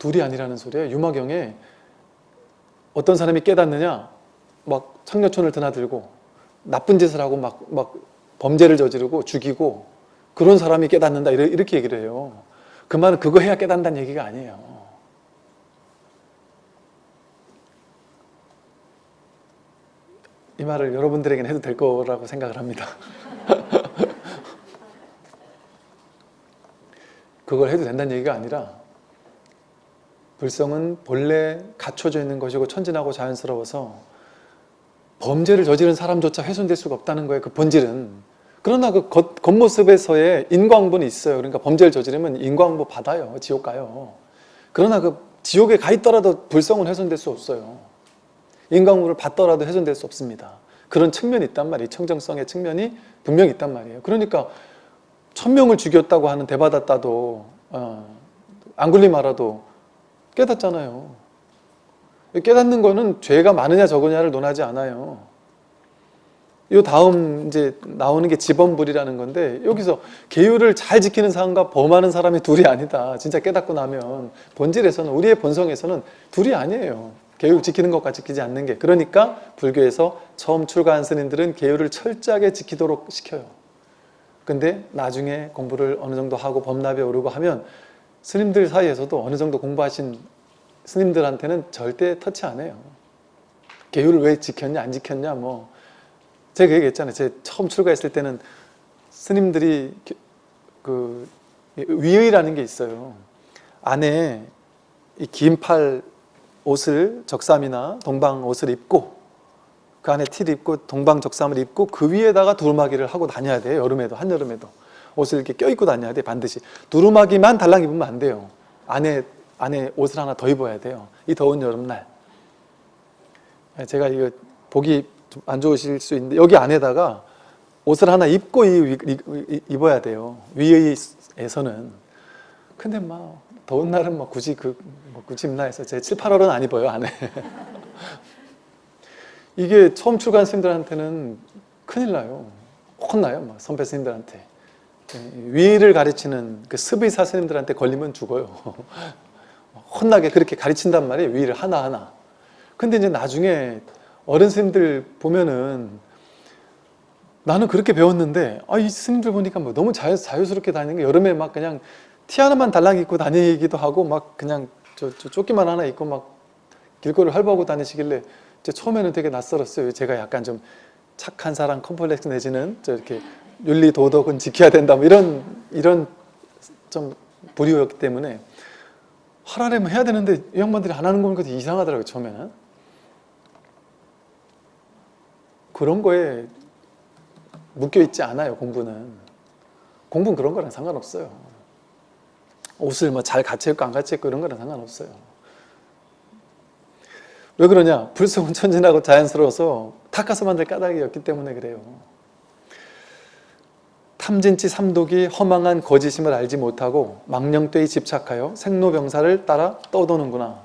둘이 아니라는 소리예요. 유마경에 어떤 사람이 깨닫느냐 막 창녀촌을 드나들고 나쁜 짓을 하고 막, 막 범죄를 저지르고 죽이고 그런 사람이 깨닫는다 이렇게 얘기를 해요. 그 말은 그거 해야 깨닫는다는 얘기가 아니에요. 이 말을 여러분들에게는 해도 될 거라고 생각을 합니다. [laughs] 그걸 해도 된다는 얘기가 아니라 불성은 본래 갖춰져 있는 것이고 천진하고 자연스러워서 범죄를 저지른 사람조차 훼손될 수가 없다는 거예요. 그 본질은. 그러나 그 겉, 겉모습에서의 인광부는 있어요. 그러니까 범죄를 저지르면 인광부 받아요. 지옥 가요. 그러나 그 지옥에 가 있더라도 불성은 훼손될 수 없어요. 인광부를 받더라도 훼손될 수 없습니다. 그런 측면이 있단 말이에요. 청정성의 측면이 분명히 있단 말이에요. 그러니까 천명을 죽였다고 하는 대받았다도 어, 안굴리마라도 깨닫잖아요. 깨닫는 거는 죄가 많으냐 적으냐를 논하지 않아요. 이 다음 이제 나오는 게 지범불이라는 건데 여기서 계율을 잘 지키는 사람과 범하는 사람이 둘이 아니다. 진짜 깨닫고 나면 본질에서는 우리의 본성에서는 둘이 아니에요. 계율 지키는 것과 지키지 않는 게 그러니까 불교에서 처음 출가한 스님들은 계율을 철저하게 지키도록 시켜요. 근데 나중에 공부를 어느 정도 하고 범납에 오르고 하면 스님들 사이에서도 어느 정도 공부하신 스님들한테는 절대 터치 안 해요. 계율을 왜 지켰냐 안 지켰냐 뭐 제가 그 얘기했잖아요. 제 처음 출가했을 때는 스님들이 그 위의라는 게 있어요. 안에 이 긴팔 옷을 적삼이나 동방 옷을 입고 그 안에 티를 입고 동방 적삼을 입고 그 위에다가 두루마기를 하고 다녀야 돼요. 여름에도 한여름에도 옷을 이렇게 껴입고 다녀야 돼 반드시 두루마기만 달랑 입으면 안 돼요. 안에 안에 옷을 하나 더 입어야 돼요. 이 더운 여름날. 제가 이거 보기 좀 안 좋으실 수 있는데 여기 안에다가 옷을 하나 입고 입어야 돼요. 위에서는. 근데 막 더운 날은 뭐 굳이 그 뭐 굳이 입나 해서 제 7, 8월은 안 입어요 안에. [laughs] 이게 처음 출가한 스님들한테는 큰일 나요. 혼나요. 막 선배 스님들한테. 위를 가르치는 그 스비사 스님들한테 걸리면 죽어요. [laughs] 혼나게 그렇게 가르친단 말이에요. 위를 하나하나. 근데 이제 나중에 어른 스님들 보면은 나는 그렇게 배웠는데 아, 이 스님들 보니까 뭐 너무 자유, 자유스럽게 다니는 게 여름에 막 그냥 티 하나만 달랑 입고 다니기도 하고 막 그냥 저, 저 조끼만 하나 입고 막 길거리를 활보하고 다니시길래 이제 처음에는 되게 낯설었어요. 제가 약간 좀 착한 사람 컴플렉스 내지는 저 이렇게 윤리 도덕은 지켜야 된다 뭐 이런 이런 좀 불이었기 때문에 하라면 해야 되는데 이 양반들이 안 하는 거 보니까 이상하더라고요 처음에는. 그런 거에 묶여 있지 않아요 공부는. 공부는 그런 거랑 상관없어요. 옷을 뭐잘 갖춰 입고 안 갖춰 입고 이런 거랑 상관없어요. 왜 그러냐? 불성은 천진하고 자연스러워서 탁가서 만들 까닭이 없기 때문에 그래요 탐진치 삼독이 허망한 거짓임을 알지 못하고 망령되이 집착하여 생로병사를 따라 떠도는구나.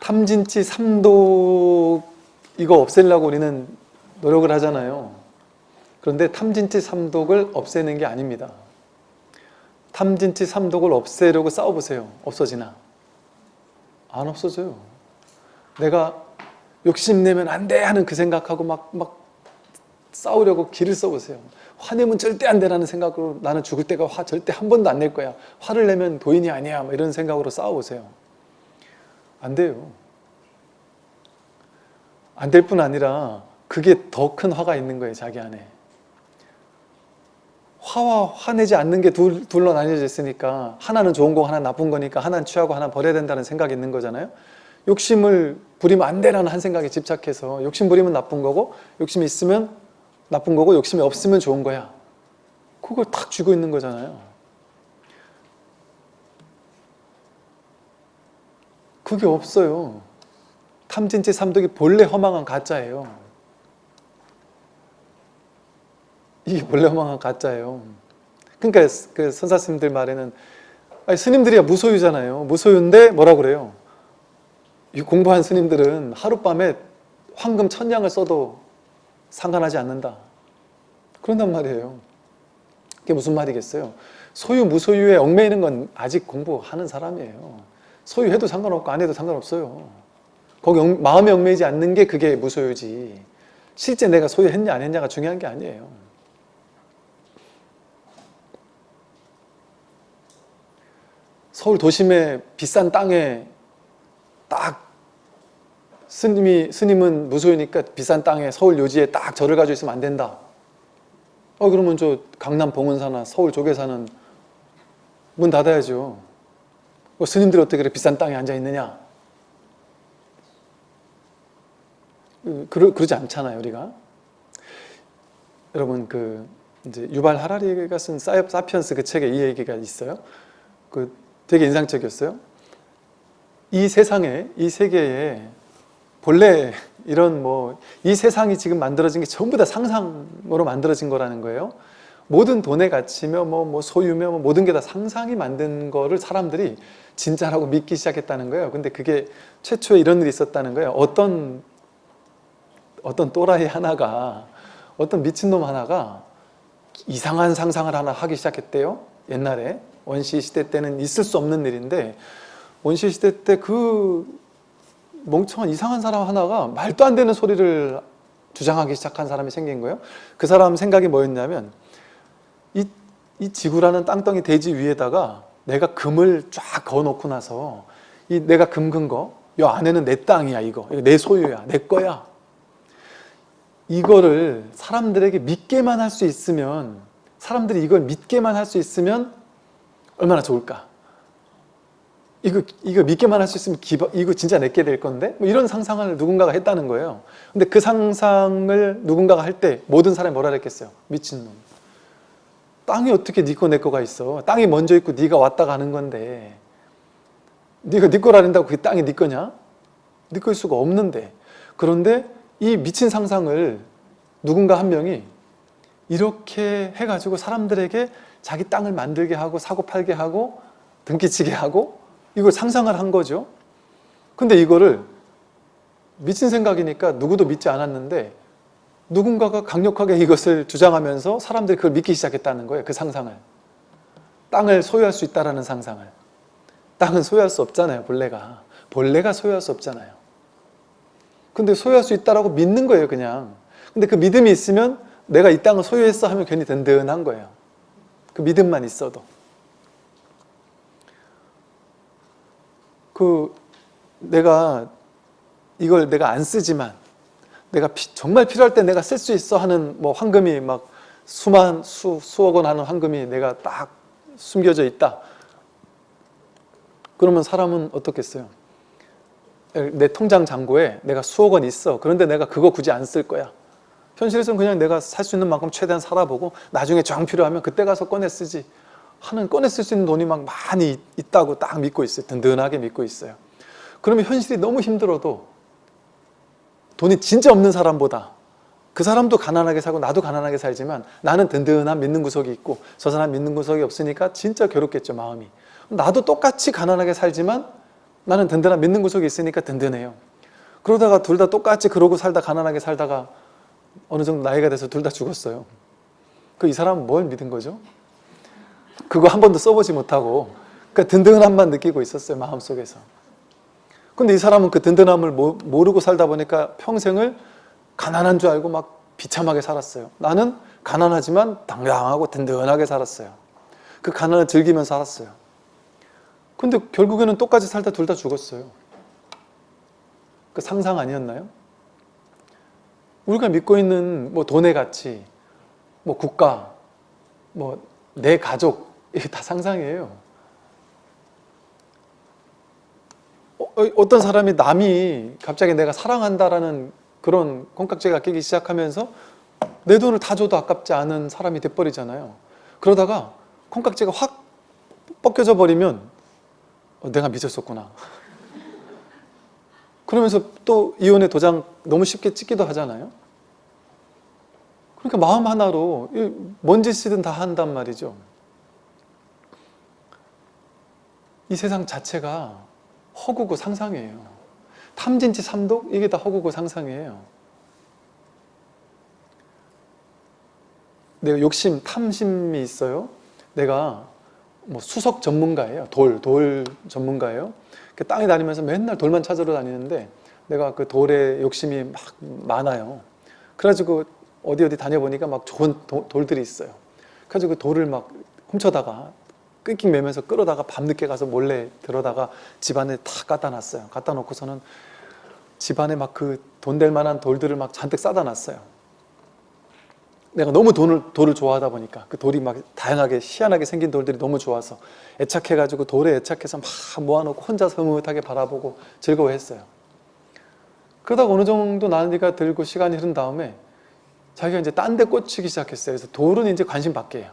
탐진치 삼독 이거 없애려고 우리는 노력을 하잖아요. 그런데 탐진치 삼독을 없애는 게 아닙니다. 탐진치 삼독을 없애려고 싸워보세요. 없어지나? 안 없어져요. 내가 욕심내면 안 돼 하는 그 생각하고 막, 막 싸우려고 길을 써보세요 화내면 절대 안 되라는 생각으로 나는 죽을 때가 화 절대 한 번도 안 낼 거야. 화를 내면 도인이 아니야. 뭐 이런 생각으로 싸워보세요. 안 돼요. 안 될 뿐 아니라 그게 더 큰 화가 있는 거예요 자기 안에. 화와 화내지 않는 게 둘, 둘로 나뉘어져 있으니까 하나는 좋은 거 하나 는 나쁜 거니까 하나는 취하고 하나는 버려야 된다는 생각이 있는 거잖아요. 욕심을 부리면 안 되라는 한 생각에 집착해서 욕심 부리면 나쁜 거고 욕심이 있으면 나쁜 거고 욕심이 없으면 좋은 거야. 그걸 탁 쥐고 있는 거잖아요. 그게 없어요. 탐진치 삼독이 본래 허망한 가짜예요. 이게 본래 허망한 가짜예요. 그러니까 그 선사스님들 말에는 아니, 스님들이야 무소유잖아요. 무소유인데 뭐라 그래요? 이 공부한 스님들은 하룻밤에 황금 천냥을 써도 상관하지 않는다. 그런단 말이에요. 그게 무슨 말이겠어요? 소유 무소유에 얽매이는 건 아직 공부하는 사람이에요. 소유해도 상관없고 안 해도 상관없어요. 거기 얽, 마음에 얽매이지 않는 게 그게 무소유지. 실제 내가 소유했냐 안 했냐가 중요한 게 아니에요. 서울 도심의 비싼 땅에 딱 스님이, 스님은 무소유니까 비싼 땅에 서울 요지에 딱 절을 가지고 있으면 안 된다. 어 그러면 저 강남 봉은사나 서울 쪽에 사는 문 닫아야죠. 어, 스님들이 어떻게 그래 비싼 땅에 앉아 있느냐? 그러, 그러지 않잖아요 우리가. 여러분 그 이제 유발 하라리가 쓴 사피언스 그 책에 이 얘기가 있어요. 그 되게 인상적이었어요. 이 세상에, 이 세계에 본래 이런 뭐 이 세상이 지금 만들어진 게 전부 다 상상으로 만들어진 거라는 거예요. 모든 돈의 가치며 뭐, 뭐 소유며 뭐 모든 게 다 상상이 만든 거를 사람들이 진짜라고 믿기 시작했다는 거예요. 근데 그게 최초에 이런 일이 있었다는 거예요. 어떤 어떤 또라이 하나가 어떤 미친놈 하나가 이상한 상상을 하나 하기 시작했대요. 옛날에 원시 시대 때는 있을 수 없는 일인데 원시 시대 때 그 멍청한 이상한 사람 하나가 말도 안 되는 소리를 주장하기 시작한 사람이 생긴 거예요. 그 사람 생각이 뭐였냐면 이, 이 지구라는 땅덩이 대지 위에다가 내가 금을 쫙 그어놓고 나서 이 내가 금근 거, 이 안에는 내 땅이야 이거, 이거 내 소유야, 내 거야. 이거를 사람들에게 믿게만 할 수 있으면 사람들이 이걸 믿게만 할 수 있으면 얼마나 좋을까? 이거, 이거 믿게만 할 수 있으면 기바, 이거 진짜 내게 될 건데? 뭐 이런 상상을 누군가가 했다는 거예요. 근데 그 상상을 누군가가 할 때 모든 사람이 뭐라 그랬겠어요? 미친놈. 땅이 어떻게 네 거 내 거가 있어? 땅이 먼저 있고 네가 왔다 가는 건데 네가 네 거라는다고 그게 땅이 네 거냐? 네 거일 수가 없는데 그런데 이 미친 상상을 누군가 한 명이 이렇게 해가지고 사람들에게 자기 땅을 만들게 하고 사고 팔게 하고 등기치게 하고 이걸 상상을 한 거죠. 근데 이거를 미친 생각이니까 누구도 믿지 않았는데 누군가가 강력하게 이것을 주장하면서 사람들이 그걸 믿기 시작했다는 거예요. 그 상상을. 땅을 소유할 수 있다라는 상상을. 땅은 소유할 수 없잖아요. 본래가. 본래가 소유할 수 없잖아요. 근데 소유할 수 있다라고 믿는 거예요. 그냥. 근데 그 믿음이 있으면 내가 이 땅을 소유했어 하면 괜히 든든한 거예요. 그 믿음만 있어도. 그 내가 이걸 내가 안 쓰지만 내가 피- 정말 필요할 때 내가 쓸 수 있어 하는 뭐 황금이 막 수만 수, 수억 원 하는 황금이 내가 딱 숨겨져 있다. 그러면 사람은 어떻겠어요? 내 통장 잔고에 내가 수억 원 있어. 그런데 내가 그거 굳이 안 쓸 거야. 현실에서는 그냥 내가 살 수 있는 만큼 최대한 살아보고 나중에 정 필요하면 그때 가서 꺼내 쓰지 하는 꺼내 쓸 수 있는 돈이 막 많이 있다고 딱 믿고 있어요. 든든하게 믿고 있어요. 그러면 현실이 너무 힘들어도 돈이 진짜 없는 사람보다 그 사람도 가난하게 살고 나도 가난하게 살지만 나는 든든한 믿는 구석이 있고 저 사람 믿는 구석이 없으니까 진짜 괴롭겠죠 마음이 나도 똑같이 가난하게 살지만 나는 든든한 믿는 구석이 있으니까 든든해요 그러다가 둘 다 똑같이 그러고 살다 가난하게 살다가 어느 정도 나이가 돼서 둘 다 죽었어요 그 이 사람은 뭘 믿은 거죠? 그거 한 번도 써보지 못하고 그 든든함만 느끼고 있었어요 마음속에서 근데 이 사람은 그 든든함을 모- 모르고 살다 보니까 평생을 가난한 줄 알고 막 비참하게 살았어요. 나는 가난하지만 당당하고 든든하게 살았어요. 그 가난을 즐기면서 살았어요. 근데 결국에는 똑같이 살다 둘 다 죽었어요. 그 상상 아니었나요? 우리가 믿고 있는 뭐 돈의 가치, 뭐 국가, 뭐 내 가족 이게 다 상상이에요. 어, 어떤 사람이 남이 갑자기 내가 사랑한다라는 그런 콩깍지가 끼기 시작하면서 내 돈을 다 줘도 아깝지 않은 사람이 돼버리잖아요. 그러다가 콩깍지가 확 벗겨져 버리면 어, 내가 미쳤었구나. [laughs] 그러면서 또 이혼의 도장 너무 쉽게 찍기도 하잖아요. 그러니까 마음 하나로 이뭔 짓이든 다 한단 말이죠. 이 세상 자체가 허구고 상상이에요. 탐진치 삼독 이게 다 허구고 상상이에요. 내가 욕심, 탐심이 있어요. 내가 뭐 수석 전문가예요. 돌, 돌 전문가예요. 그 땅에 다니면서 맨날 돌만 찾으러 다니는데 내가 그 돌에 욕심이 막 많아요. 그래가지고 어디 어디 다녀보니까 막 좋은 도- 돌들이 있어요. 그래가지고 그 돌을 막 훔쳐다가 끙끙 매면서 끌어다가 밤늦게 가서 몰래 들어다가 집안에 다 갖다 놨어요. 갖다 놓고서는 집안에 막 그 돈 될 만한 돌들을 막 잔뜩 싸다 놨어요. 내가 너무 돈을, 돌을 좋아하다 보니까 그 돌이 막 다양하게 희한하게 생긴 돌들이 너무 좋아서 애착해가지고 돌에 애착해서 막 모아놓고 혼자서 흐뭇하게 바라보고 즐거워했어요. 그러다가 어느 정도 나이가 들고 시간이 흐른 다음에 자기가 이제 딴 데 꽂히기 시작했어요. 그래서 돌은 이제 관심 밖이에요.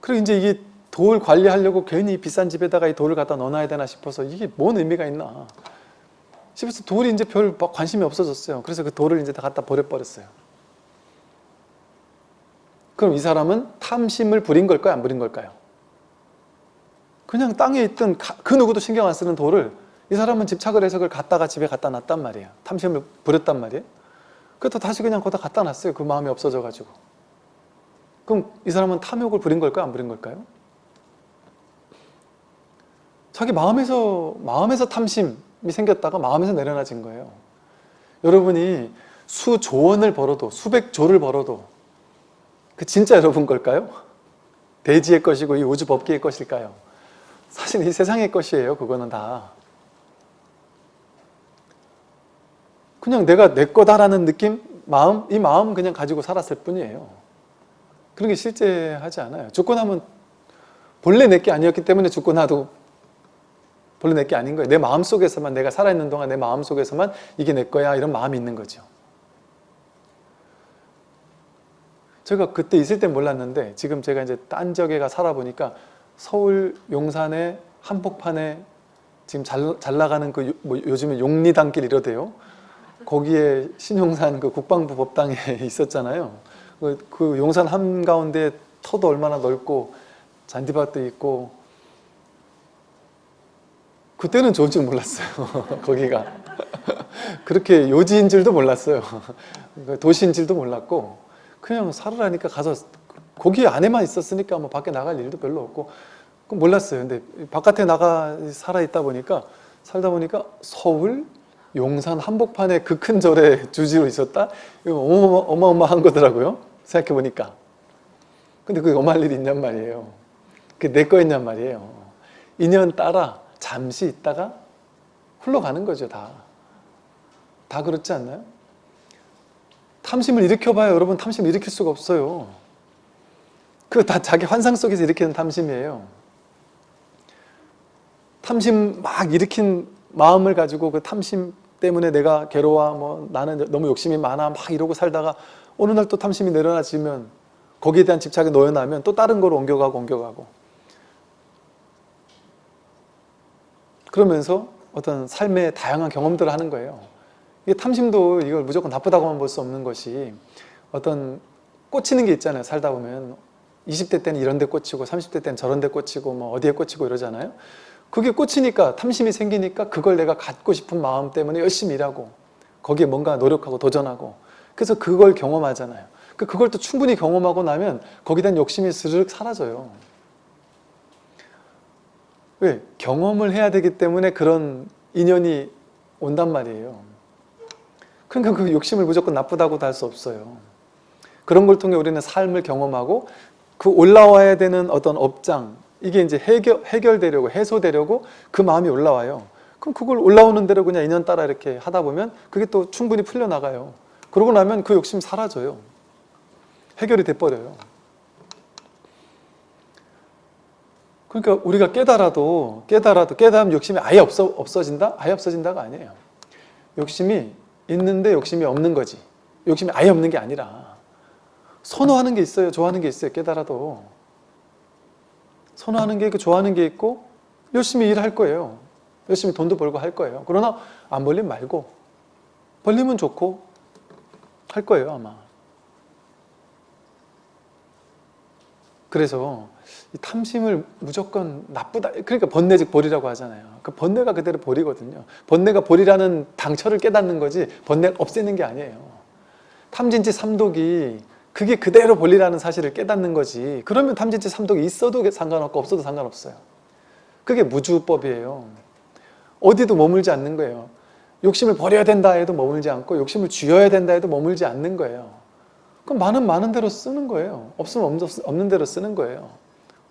그리고 이제 이게 돌 관리하려고 괜히 비싼 집에다가 이 돌을 갖다 넣어놔야 되나 싶어서 이게 뭔 의미가 있나 싶어서 돌이 이제 별 관심이 없어졌어요. 그래서 그 돌을 이제 다 갖다 버려버렸어요. 그럼 이 사람은 탐심을 부린 걸까요? 안 부린 걸까요? 그냥 땅에 있던 가- 그 누구도 신경 안 쓰는 돌을 이 사람은 집착을 해서 그걸 갖다가 집에 갖다 놨단 말이에요. 탐심을 부렸단 말이에요. 그래서 다시 그냥 거기다 갖다 놨어요. 그 마음이 없어져가지고. 그럼 이 사람은 탐욕을 부린 걸까요? 안 부린 걸까요? 자기 마음에서 마음에서 탐심이 생겼다가 마음에서 내려놔진 거예요. 여러분이 수조 원을 벌어도 수백 조를 벌어도 그 진짜 여러분 걸까요? 대지의 것이고 이 우주 법계의 것일까요? 사실 이 세상의 것이에요. 그거는 다. 그냥 내가 내 거다라는 느낌, 마음, 이 마음 그냥 가지고 살았을 뿐이에요. 그런 게 실제 하지 않아요. 죽고 나면 본래 내 게 아니었기 때문에 죽고 나도 본래 내 게 아닌 거예요. 내 마음 속에서만 내가 살아있는 동안 내 마음 속에서만 이게 내 거야 이런 마음이 있는 거죠. 제가 그때 있을 땐 몰랐는데 지금 제가 이제 딴 지역에 가 살아보니까 서울 용산의 한복판에 지금 잘, 잘 나가는 그 요, 뭐 요즘에 용리단길 이러대요. 거기에 신용산 그 국방부 법당에 [laughs] 있었잖아요. 그, 그 용산 한가운데 터도 얼마나 넓고 잔디밭도 있고 그때는 좋은 줄 몰랐어요. [laughs] 거기가 그렇게 요지인 줄도 몰랐어요. 그러니까 도시인 줄도 몰랐고 그냥 살으라니까 가서 거기 안에만 있었으니까 뭐 밖에 나갈 일도 별로 없고 그건 몰랐어요. 근데 바깥에 나가 살아 있다 보니까 살다 보니까 서울 용산 한복판에 그 큰 절에 주지로 있었다. 이거 어마어마, 어마어마한 거더라고요. 생각해 보니까. 근데 그게 엄할 일이 있냔 말이에요. 그게 내 거였냔 말이에요. 인연 따라 잠시 있다가 흘러가는 거죠, 다. 다 그렇지 않나요? 탐심을 일으켜봐요. 여러분 탐심 일으킬 수가 없어요. 그거 다 자기 환상 속에서 일으키는 탐심이에요. 탐심 막 일으킨 마음을 가지고 그 탐심 때문에 내가 괴로워, 뭐 나는 너무 욕심이 많아, 막 이러고 살다가 어느 날 또 탐심이 내려놔지면 거기에 대한 집착이 놓여나면 또 다른 거로 옮겨가고 옮겨가고 그러면서 어떤 삶의 다양한 경험들을 하는 거예요. 이게 탐심도 이걸 무조건 나쁘다고만 볼 수 없는 것이 어떤 꽂히는 게 있잖아요. 살다 보면 20대 때는 이런 데 꽂히고 30대 때는 저런 데 꽂히고 뭐 어디에 꽂히고 이러잖아요. 그게 꽂히니까 탐심이 생기니까 그걸 내가 갖고 싶은 마음 때문에 열심히 일하고 거기에 뭔가 노력하고 도전하고 그래서 그걸 경험하잖아요. 그 그걸 또 충분히 경험하고 나면 거기에 대한 욕심이 스르륵 사라져요. 왜? 경험을 해야 되기 때문에 그런 인연이 온단 말이에요. 그러니까 그 욕심을 무조건 나쁘다고도 할 수 없어요. 그런 걸 통해 우리는 삶을 경험하고 그 올라와야 되는 어떤 업장 이게 이제 해결, 해결되려고 해소되려고 그 마음이 올라와요. 그럼 그걸 올라오는 대로 그냥 인연 따라 이렇게 하다 보면 그게 또 충분히 풀려나가요. 그러고 나면 그 욕심 사라져요. 해결이 돼버려요. 그러니까 우리가 깨달아도 깨달아도 깨달으면 욕심이 아예 없어, 없어진다? 아예 없어진다가 아니에요. 욕심이 있는데 욕심이 없는 거지. 욕심이 아예 없는 게 아니라 선호하는 게 있어요. 좋아하는 게 있어요. 깨달아도. 선호하는 게 있고 좋아하는 게 있고 열심히 일할 거예요. 열심히 돈도 벌고 할 거예요. 그러나 안 벌리면 말고 벌리면 좋고 할 거예요 아마. 그래서 이 탐심을 무조건 나쁘다. 그러니까 번뇌즉 벌이라고 하잖아요. 그 번뇌가 그대로 벌이거든요. 번뇌가 벌이라는 당처를 깨닫는 거지 번뇌 없애는 게 아니에요. 탐진치 삼독이 그게 그대로 본리라는 사실을 깨닫는 거지. 그러면 탐진치 삼독이 있어도 상관없고 없어도 상관없어요. 그게 무주법이에요. 어디도 머물지 않는 거예요. 욕심을 버려야 된다 해도 머물지 않고 욕심을 쥐어야 된다 해도 머물지 않는 거예요. 그럼 많은 많은 대로 쓰는 거예요. 없으면 없는 대로 쓰는 거예요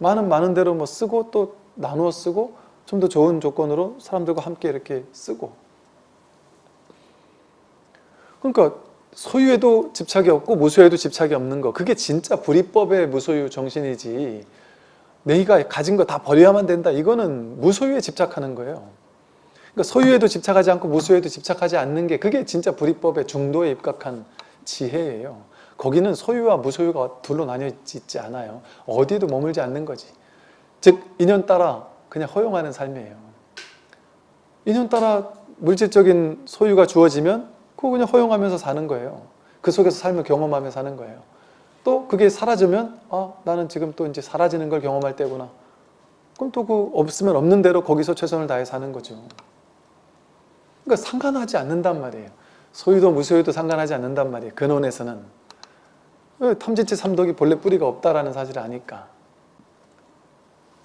많은 많은 대로 뭐 쓰고 또 나누어 쓰고 좀 더 좋은 조건으로 사람들과 함께 이렇게 쓰고. 그러니까 소유에도 집착이 없고 무소유에도 집착이 없는 거. 그게 진짜 불이법의 무소유 정신이지. 내가 가진 거 다 버려야만 된다. 이거는 무소유에 집착하는 거예요. 그러니까 소유에도 집착하지 않고 무소유에도 집착하지 않는 게 그게 진짜 불이법의 중도에 입각한 지혜예요 거기는 소유와 무소유가 둘로 나뉘어 있지 않아요 어디에도 머물지 않는 거지 즉 인연 따라 그냥 허용하는 삶이에요 인연 따라 물질적인 소유가 주어지면 그거 그냥 허용하면서 사는 거예요. 그 속에서 삶을 경험하며 사는 거예요. 또 그게 사라지면 아 나는 지금 또 이제 사라지는 걸 경험할 때구나. 그럼 또 그 없으면 없는 대로 거기서 최선을 다해 사는 거죠. 그러니까 상관하지 않는단 말이에요. 소유도 무소유도 상관하지 않는단 말이에요. 근원에서는. 탐진치 삼독이 본래 뿌리가 없다라는 사실을 아니까.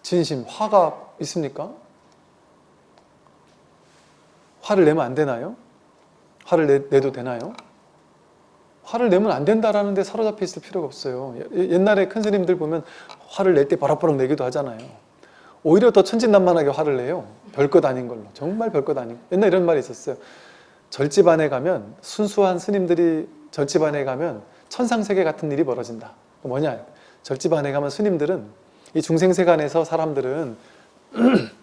진심, 화가 있습니까? 화를 내면 안 되나요? 화를 내, 내도 되나요? 화를 내면 안 된다라는 데 사로잡혀 있을 필요가 없어요. 옛날에 큰 스님들 보면 화를 낼때 버럭버럭 내기도 하잖아요. 오히려 더 천진난만하게 화를 내요. 별것 아닌 걸로. 정말 별것 아닌 옛날 이런 말이 있었어요. 절집안에 가면 순수한 스님들이 절집안에 가면 천상세계 같은 일이 벌어진다. 뭐냐? 절집안에 가면 스님들은 이 중생세간에서 사람들은 [clears throat]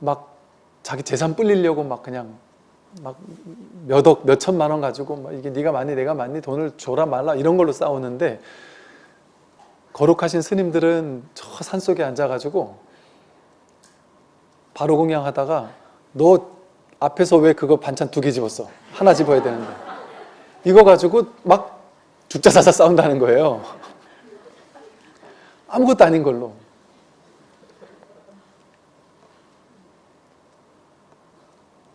막 자기 재산 불리려고 막 그냥 막 몇억 몇천만 원 가지고 막 이게 네가 많니 내가 많니 돈을 줘라 말라 이런 걸로 싸우는데 거룩하신 스님들은 저 산속에 앉아가지고 바로 공양하다가 너 앞에서 왜 그거 반찬 두 개 집었어 하나 집어야 되는데 이거 가지고 막 죽자사자 싸운다는 거예요 아무것도 아닌 걸로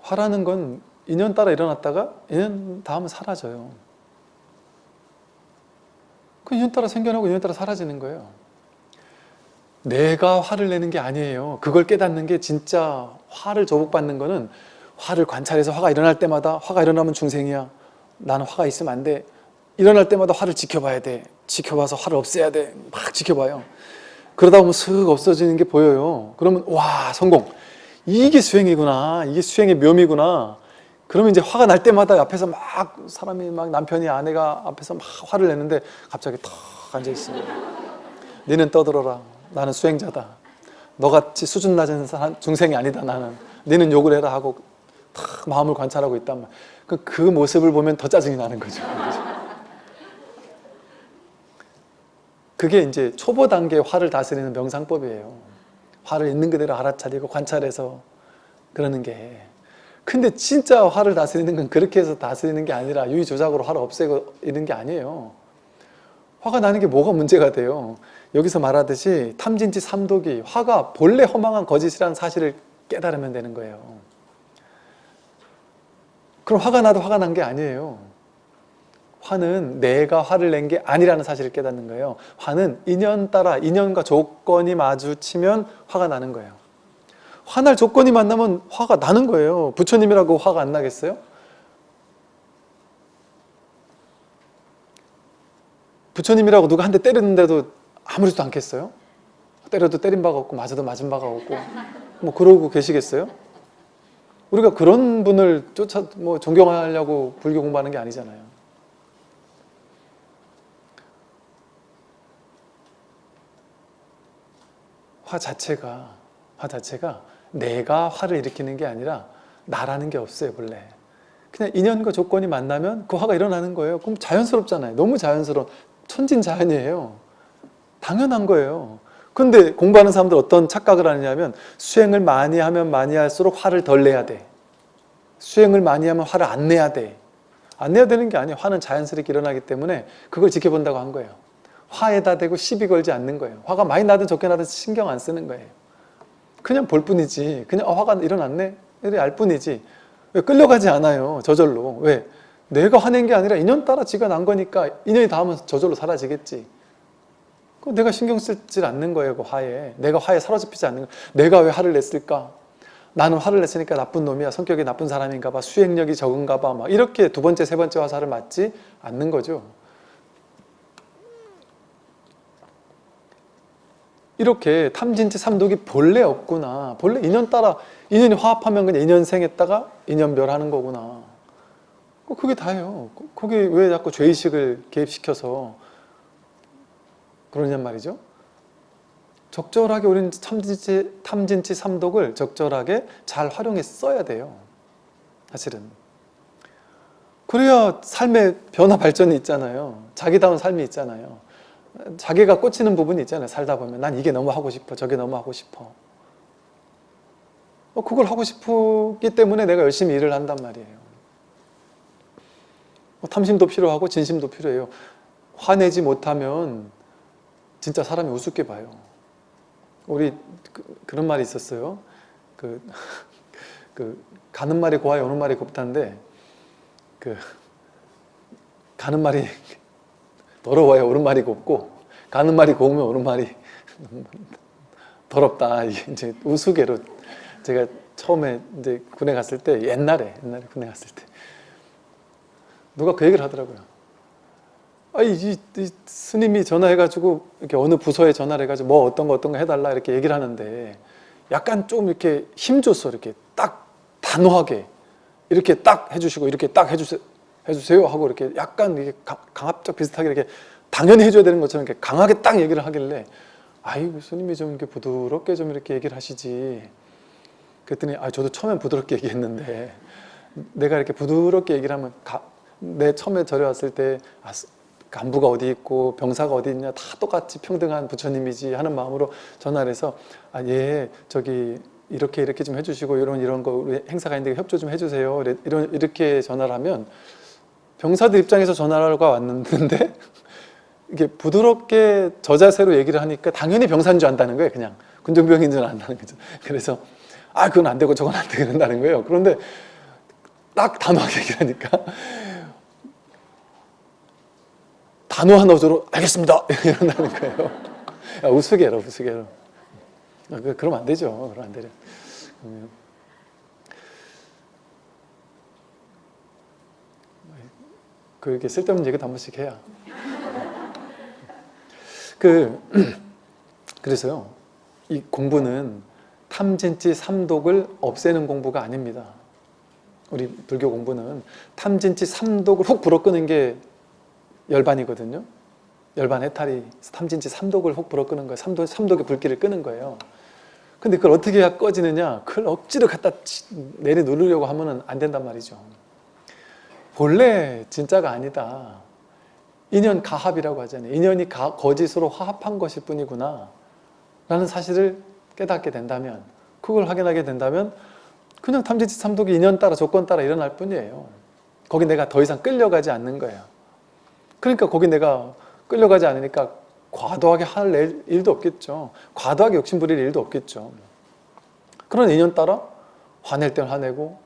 화라는 건 인연 따라 일어났다가 인연 다음은 사라져요. 그 인연 따라 생겨나고 인연 따라 사라지는 거예요. 내가 화를 내는 게 아니에요. 그걸 깨닫는 게 진짜 화를 조복받는 거는 화를 관찰해서 화가 일어날 때마다 화가 일어나면 중생이야. 나는 화가 있으면 안 돼. 일어날 때마다 화를 지켜봐야 돼. 지켜봐서 화를 없애야 돼. 막 지켜봐요. 그러다 보면 슥 없어지는 게 보여요. 그러면 와 성공. 이게 수행이구나. 이게 수행의 묘미구나. 그러면 이제 화가 날 때마다 앞에서 막 사람이 막 남편이 아내가 앞에서 막 화를 내는데 갑자기 턱 앉아 있어요. 너는 떠들어라. 나는 수행자다. 너같이 수준 낮은 사람, 중생이 아니다. 나는. 너는 욕을 해라 하고 탁 마음을 관찰하고 있단 말. 그, 그 모습을 보면 더 짜증이 나는 거죠. 그게 이제 초보 단계 화를 다스리는 명상법이에요. 화를 있는 그대로 알아차리고 관찰해서 그러는 게. 근데 진짜 화를 다스리는 건 그렇게 해서 다스리는 게 아니라 유의조작으로 화를 없애고 이런 게 아니에요. 화가 나는 게 뭐가 문제가 돼요? 여기서 말하듯이 탐진치 삼독이 화가 본래 허망한 거짓이라는 사실을 깨달으면 되는 거예요. 그럼 화가 나도 화가 난 게 아니에요. 화는 내가 화를 낸 게 아니라는 사실을 깨닫는 거예요. 화는 인연 따라 인연과 조건이 마주치면 화가 나는 거예요. 화날 조건이 만나면 화가 나는 거예요. 부처님이라고 화가 안 나겠어요? 부처님이라고 누가 한 대 때렸는데도 아무렇지도 않겠어요? 때려도 때린 바가 없고 맞아도 맞은 바가 없고 뭐 그러고 계시겠어요? 우리가 그런 분을 쫓아 뭐 존경하려고 불교 공부하는 게 아니잖아요. 화 자체가 화 자체가 내가 화를 일으키는 게 아니라 나라는 게 없어요 본래. 그냥 인연과 조건이 만나면 그 화가 일어나는 거예요. 그럼 자연스럽잖아요. 너무 자연스러운 천진자연이에요. 당연한 거예요 근데 공부하는 사람들 어떤 착각을 하느냐면 수행을 많이 하면 많이 할수록 화를 덜 내야 돼. 수행을 많이 하면 화를 안 내야 돼 안 내야 되는 게 아니에요. 화는 자연스럽게 일어나기 때문에 그걸 지켜본다고 한 거예요. 화에다 대고 시비 걸지 않는 거예요. 화가 많이 나든 적게 나든 신경 안 쓰는 거예요. 그냥 볼 뿐이지. 그냥 어, 화가 일어났네? 이래 알 뿐이지. 왜 끌려가지 않아요 저절로. 왜? 내가 화낸 게 아니라 인연 따라 지가 난 거니까 인연이 닿으면 저절로 사라지겠지. 그 내가 신경 쓰질 않는 거예요 그 화에. 내가 화에 사로잡히지 않는 거. 내가 왜 화를 냈을까? 나는 화를 냈으니까 나쁜 놈이야. 성격이 나쁜 사람인가 봐. 수행력이 적은가 봐 막 이렇게 두 번째 세 번째 화살을 맞지 않는 거죠. 이렇게 탐진치 삼독이 본래 없구나. 본래 인연 따라 인연이 화합하면 그냥 인연생했다가 인연별하는 거구나. 그게 다예요. 그게 왜 자꾸 죄의식을 개입시켜서 그러냔 말이죠. 적절하게 우리는 탐진치, 탐진치 삼독을 적절하게 잘 활용해 써야 돼요. 사실은. 그래야 삶의 변화 발전이 있잖아요. 자기다운 삶이 있잖아요. 자기가 꽂히는 부분이 있잖아요. 살다 보면 난 이게 너무 하고 싶어. 저게 너무 하고 싶어. 어, 그걸 하고 싶기 때문에 내가 열심히 일을 한단 말이에요. 뭐 탐심도 필요하고 진심도 필요해요. 화내지 못하면 진짜 사람이 우습게 봐요. 우리 그, 런 말이 있었어요. 그, [laughs] 그 가는 말이 고와야 오는 말이 곱다는데 그 가는 말이 [laughs] 더러워야 오른말이 곱고 가는 말이 고우면 오른말이 [laughs] 더럽다. 이게 이제 우스개로 제가 처음에 이제 군에 갔을 때 옛날에 옛날에 군에 갔을 때 누가 그 얘기를 하더라고요. 아, 이, 이, 이 스님이 전화해가지고 이렇게 어느 부서에 전화를 해가지고 뭐 어떤 거 어떤 거 해달라 이렇게 얘기를 하는데 약간 좀 이렇게 힘줘서 이렇게 딱 단호하게 이렇게 딱 해주시고 이렇게 딱 해주세요. 해주세요 하고 이렇게 약간 이게 강압적 비슷하게 이렇게 당연히 해줘야 되는 것처럼 이렇게 강하게 딱 얘기를 하길래 아이고 스님이 좀 이렇게 부드럽게 좀 이렇게 얘기를 하시지 그랬더니 아 저도 처음엔 부드럽게 얘기했는데 내가 이렇게 부드럽게 얘기를 하면 가, 내 처음에 절에 왔을 때 아, 간부가 어디 있고 병사가 어디 있냐 다 똑같이 평등한 부처님이지 하는 마음으로 전화를 해서 아 예 저기 이렇게 이렇게 좀 해주시고 이런 이런 거 우리 행사가 있는데 협조 좀 해주세요. 이런 이렇게 전화를 하면 병사들 입장에서 전화가 왔는데 [laughs] 이게 부드럽게 저자세로 얘기를 하니까 당연히 병사인 줄 안다는 거예요 그냥. 군정병인 줄 안다는 거죠. 그래서 아 그건 안 되고 저건 안 되고 그런다는 거예요. 그런데 딱 단호하게 얘기하니까 단호한 어조로 알겠습니다 이런다는 거예요. 야, 우스개로 우스개로. 아, 그- 그러면 안 되죠. 그러면 안 되죠. 그렇게 쓸데없는 얘기도 한 번씩 해야. 그 [clears throat] 그래서요. 이 공부는 탐진치 삼독을 없애는 공부가 아닙니다. 우리 불교 공부는 탐진치 삼독을 훅 불어끄는 게 열반이거든요. 열반 해탈이 탐진치 삼독을 훅 불어 끄는 거예요. 삼독, 삼독의 불길을 끄는 거예요. 근데 그걸 어떻게 해야 꺼지느냐? 그걸 억지로 갖다 치- 내리 누르려고 하면은 안 된단 말이죠. 본래 진짜가 아니다. 인연 가합이라고 하잖아요. 인연이 가- 거짓으로 화합한 것일 뿐이구나. 라는 사실을 깨닫게 된다면, 그걸 확인하게 된다면, 그냥 탐진치 삼독이 인연 따라 조건 따라 일어날 뿐이에요. 거기 내가 더 이상 끌려가지 않는 거예요. 그러니까 거기 내가 끌려가지 않으니까 과도하게 할 일- 일도 없겠죠. 과도하게 욕심 부릴 일도 없겠죠. 그런 인연 따라 화낼 땐 화내고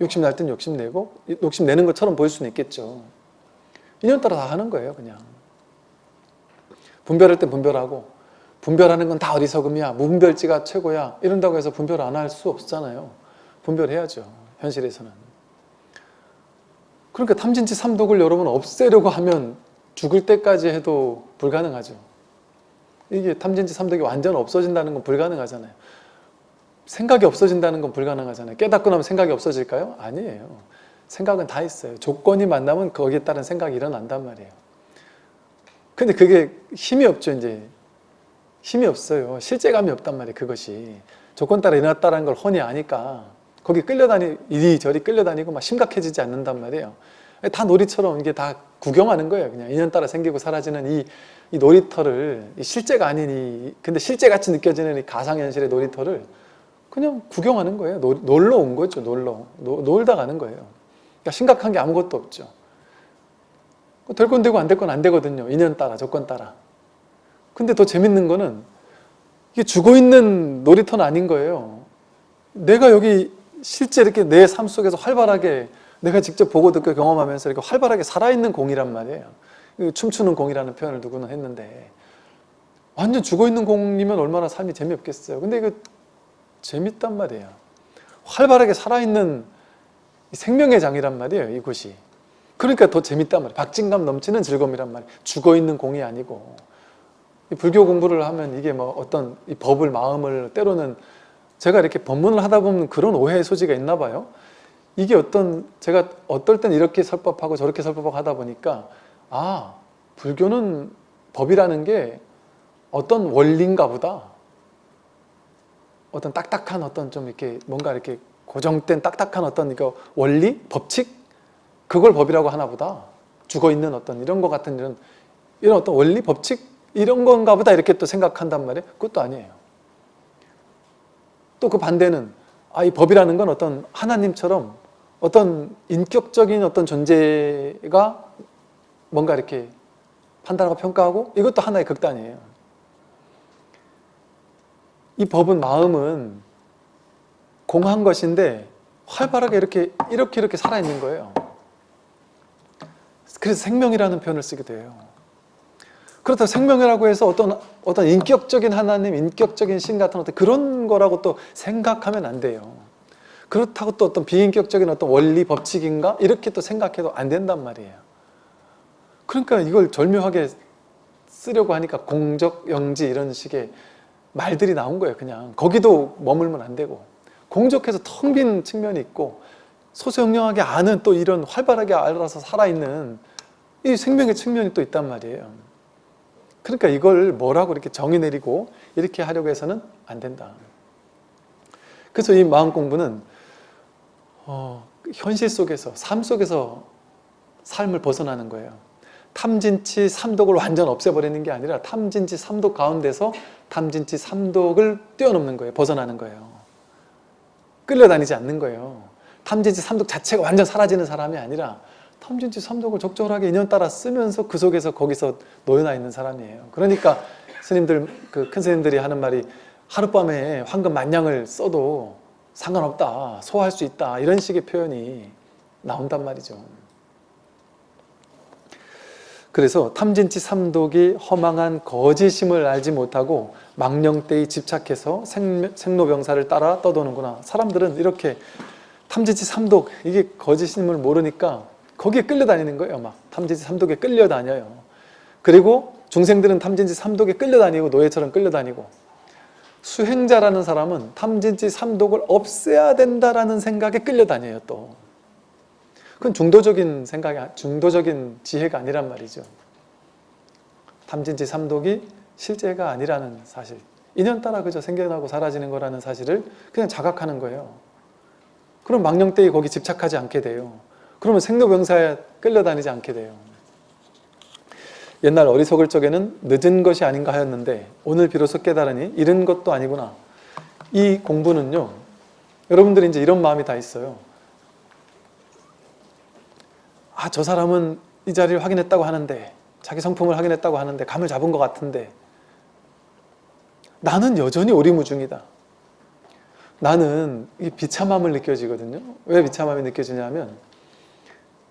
욕심 날 땐 욕심 내고 욕심 내는 것처럼 보일 수는 있겠죠. 인연 따라 다 하는 거예요, 그냥. 분별할 땐 분별하고 분별하는 건 다 어리석음이야. 무분별지가 최고야. 이런다고 해서 분별 안 할 수 없잖아요. 분별해야죠. 현실에서는. 그러니까 탐진치 삼독을 여러분 없애려고 하면 죽을 때까지 해도 불가능하죠. 이게 탐진치 삼독이 완전 없어진다는 건 불가능하잖아요. 생각이 없어진다는 건 불가능하잖아요. 깨닫고 나면 생각이 없어질까요? 아니에요. 생각은 다 있어요. 조건이 만나면 거기에 따른 생각이 일어난단 말이에요. 근데 그게 힘이 없죠, 이제. 힘이 없어요. 실제감이 없단 말이에요, 그것이. 조건 따라 일어났다는 걸 훤히 아니까 거기 끌려다니, 이리저리 끌려다니고 막 심각해지지 않는단 말이에요. 다 놀이처럼 이게 다 구경하는 거예요. 그냥 인연 따라 생기고 사라지는 이, 이 놀이터를, 이 실제가 아닌 이, 근데 실제같이 느껴지는 이 가상현실의 놀이터를 그냥 구경하는 거예요. 놀, 놀러 온 거죠, 놀러. 노, 놀다 가는 거예요. 그러니까 심각한 게 아무것도 없죠. 될 건 되고 안 될 건 안 되거든요. 인연 따라, 조건 따라. 근데 더 재밌는 거는 이게 죽어 있는 놀이터는 아닌 거예요. 내가 여기 실제 이렇게 내 삶 속에서 활발하게 내가 직접 보고 듣고 경험하면서 이렇게 활발하게 살아있는 공이란 말이에요. 이 춤추는 공이라는 표현을 누구는 했는데 완전 죽어 있는 공이면 얼마나 삶이 재미없겠어요. 근데 이거 재밌단 말이에요. 활발하게 살아있는 이 생명의 장이란 말이에요. 이곳이. 그러니까 더 재밌단 말이에요. 박진감 넘치는 즐거움이란 말이에요. 죽어 있는 공이 아니고. 이 불교 공부를 하면 이게 뭐 어떤 이 법을 마음을 때로는 제가 이렇게 법문을 하다 보면 그런 오해의 소지가 있나 봐요. 이게 어떤 제가 어떨 땐 이렇게 설법하고 저렇게 설법하고 하다 보니까 아 불교는 법이라는 게 어떤 원리인가 보다. 어떤 딱딱한 어떤 좀 이렇게 뭔가 이렇게 고정된 딱딱한 어떤 이거 원리 법칙 그걸 법이라고 하나 보다. 죽어 있는 어떤 이런 것 같은 이런 이런 어떤 원리 법칙 이런 건가 보다 이렇게 또 생각한단 말이에요. 그것도 아니에요. 또 그 반대는 아, 이 법이라는 건 어떤 하나님처럼 어떤 인격적인 어떤 존재가 뭔가 이렇게 판단하고 평가하고 이것도 하나의 극단이에요. 이 법은 마음은 공한 것인데 활발하게 이렇게 이렇게 이렇게 살아있는 거예요. 그래서 생명이라는 표현을 쓰게 돼요. 그렇다고 생명이라고 해서 어떤 어떤 인격적인 하나님, 인격적인 신 같은 어떤 그런 거라고 또 생각하면 안 돼요. 그렇다고 또 어떤 비인격적인 어떤 원리 법칙인가 이렇게 또 생각해도 안 된단 말이에요. 그러니까 이걸 절묘하게 쓰려고 하니까 공적, 영지 이런 식의 말들이 나온 거예요. 그냥 거기도 머물면 안 되고 공적해서 텅 빈 측면이 있고 소소영령하게 아는 또 이런 활발하게 알아서 살아있는 이 생명의 측면이 또 있단 말이에요. 그러니까 이걸 뭐라고 이렇게 정의 내리고 이렇게 하려고 해서는 안 된다. 그래서 이 마음 공부는 어, 현실 속에서 삶 속에서 삶을 벗어나는 거예요. 탐진치 삼독을 완전 없애버리는 게 아니라 탐진치 삼독 가운데서 탐진치 삼독을 뛰어넘는 거예요. 벗어나는 거예요. 끌려다니지 않는 거예요. 탐진치 삼독 자체가 완전 사라지는 사람이 아니라 탐진치 삼독을 적절하게 인연 따라 쓰면서 그 속에서 거기서 놓여나 있는 사람이에요. 그러니까 스님들 그 큰 스님들이 하는 말이 하룻밤에 황금 만냥을 써도 상관없다, 소화할 수 있다 이런 식의 표현이 나온단 말이죠. 그래서 탐진치 삼독이 허망한 거짓임을 알지 못하고 망령때에 집착해서 생, 생로병사를 따라 떠도는구나. 사람들은 이렇게 탐진치 삼독 이게 거짓임을 모르니까 거기에 끌려다니는 거예요. 막 탐진치 삼독에 끌려다녀요. 그리고 중생들은 탐진치 삼독에 끌려다니고 노예처럼 끌려다니고 수행자라는 사람은 탐진치 삼독을 없애야 된다라는 생각에 끌려다녀요 또. 그건 중도적인 생각이 중도적인 지혜가 아니란 말이죠. 탐진치 삼독이 실제가 아니라는 사실. 인연따라 그저 생겨나고 사라지는 거라는 사실을 그냥 자각하는 거예요. 그럼 망령때에 거기 집착하지 않게 돼요. 그러면 생로병사에 끌려다니지 않게 돼요. 옛날 어리석을 적에는 늦은 것이 아닌가 하였는데 오늘 비로소 깨달으니 이른 것도 아니구나. 이 공부는요. 여러분들이 이제 이런 마음이 다 있어요. 아, 저 사람은 이 자리를 확인했다고 하는데 자기 성품을 확인했다고 하는데 감을 잡은 것 같은데 나는 여전히 오리무중이다. 나는 이 비참함을 느껴지거든요. 왜 비참함이 느껴지냐면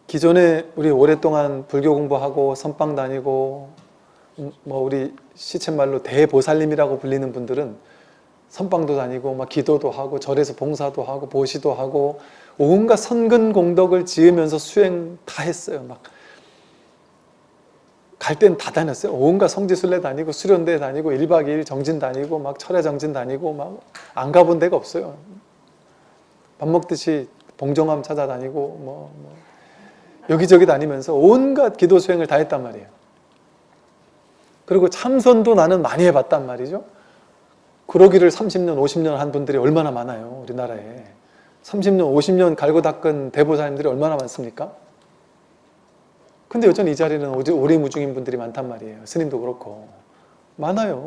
기존에 우리 오랫동안 불교 공부하고 선방 다니고 음, 뭐 우리 시쳇말로 대보살님이라고 불리는 분들은 선방도 다니고 막 기도도 하고 절에서 봉사도 하고 보시도 하고 온갖 선근 공덕을 지으면서 수행 다 했어요. 막 갈 땐 다 다녔어요. 온갖 성지순례 다니고 수련대 다니고 1박 2일 정진 다니고 막 철야 정진 다니고 막 안 가본 데가 없어요. 밥 먹듯이 봉정함 찾아다니고 뭐, 뭐 여기저기 다니면서 온갖 기도 수행을 다 했단 말이에요. 그리고 참선도 나는 많이 해봤단 말이죠. 그러기를 30년, 50년 한 분들이 얼마나 많아요. 우리나라에. 30년, 50년 갈고 닦은 대보사님들이 얼마나 많습니까? 근데 여전히 이 자리는 오리무중인 분들이 많단 말이에요. 스님도 그렇고. 많아요.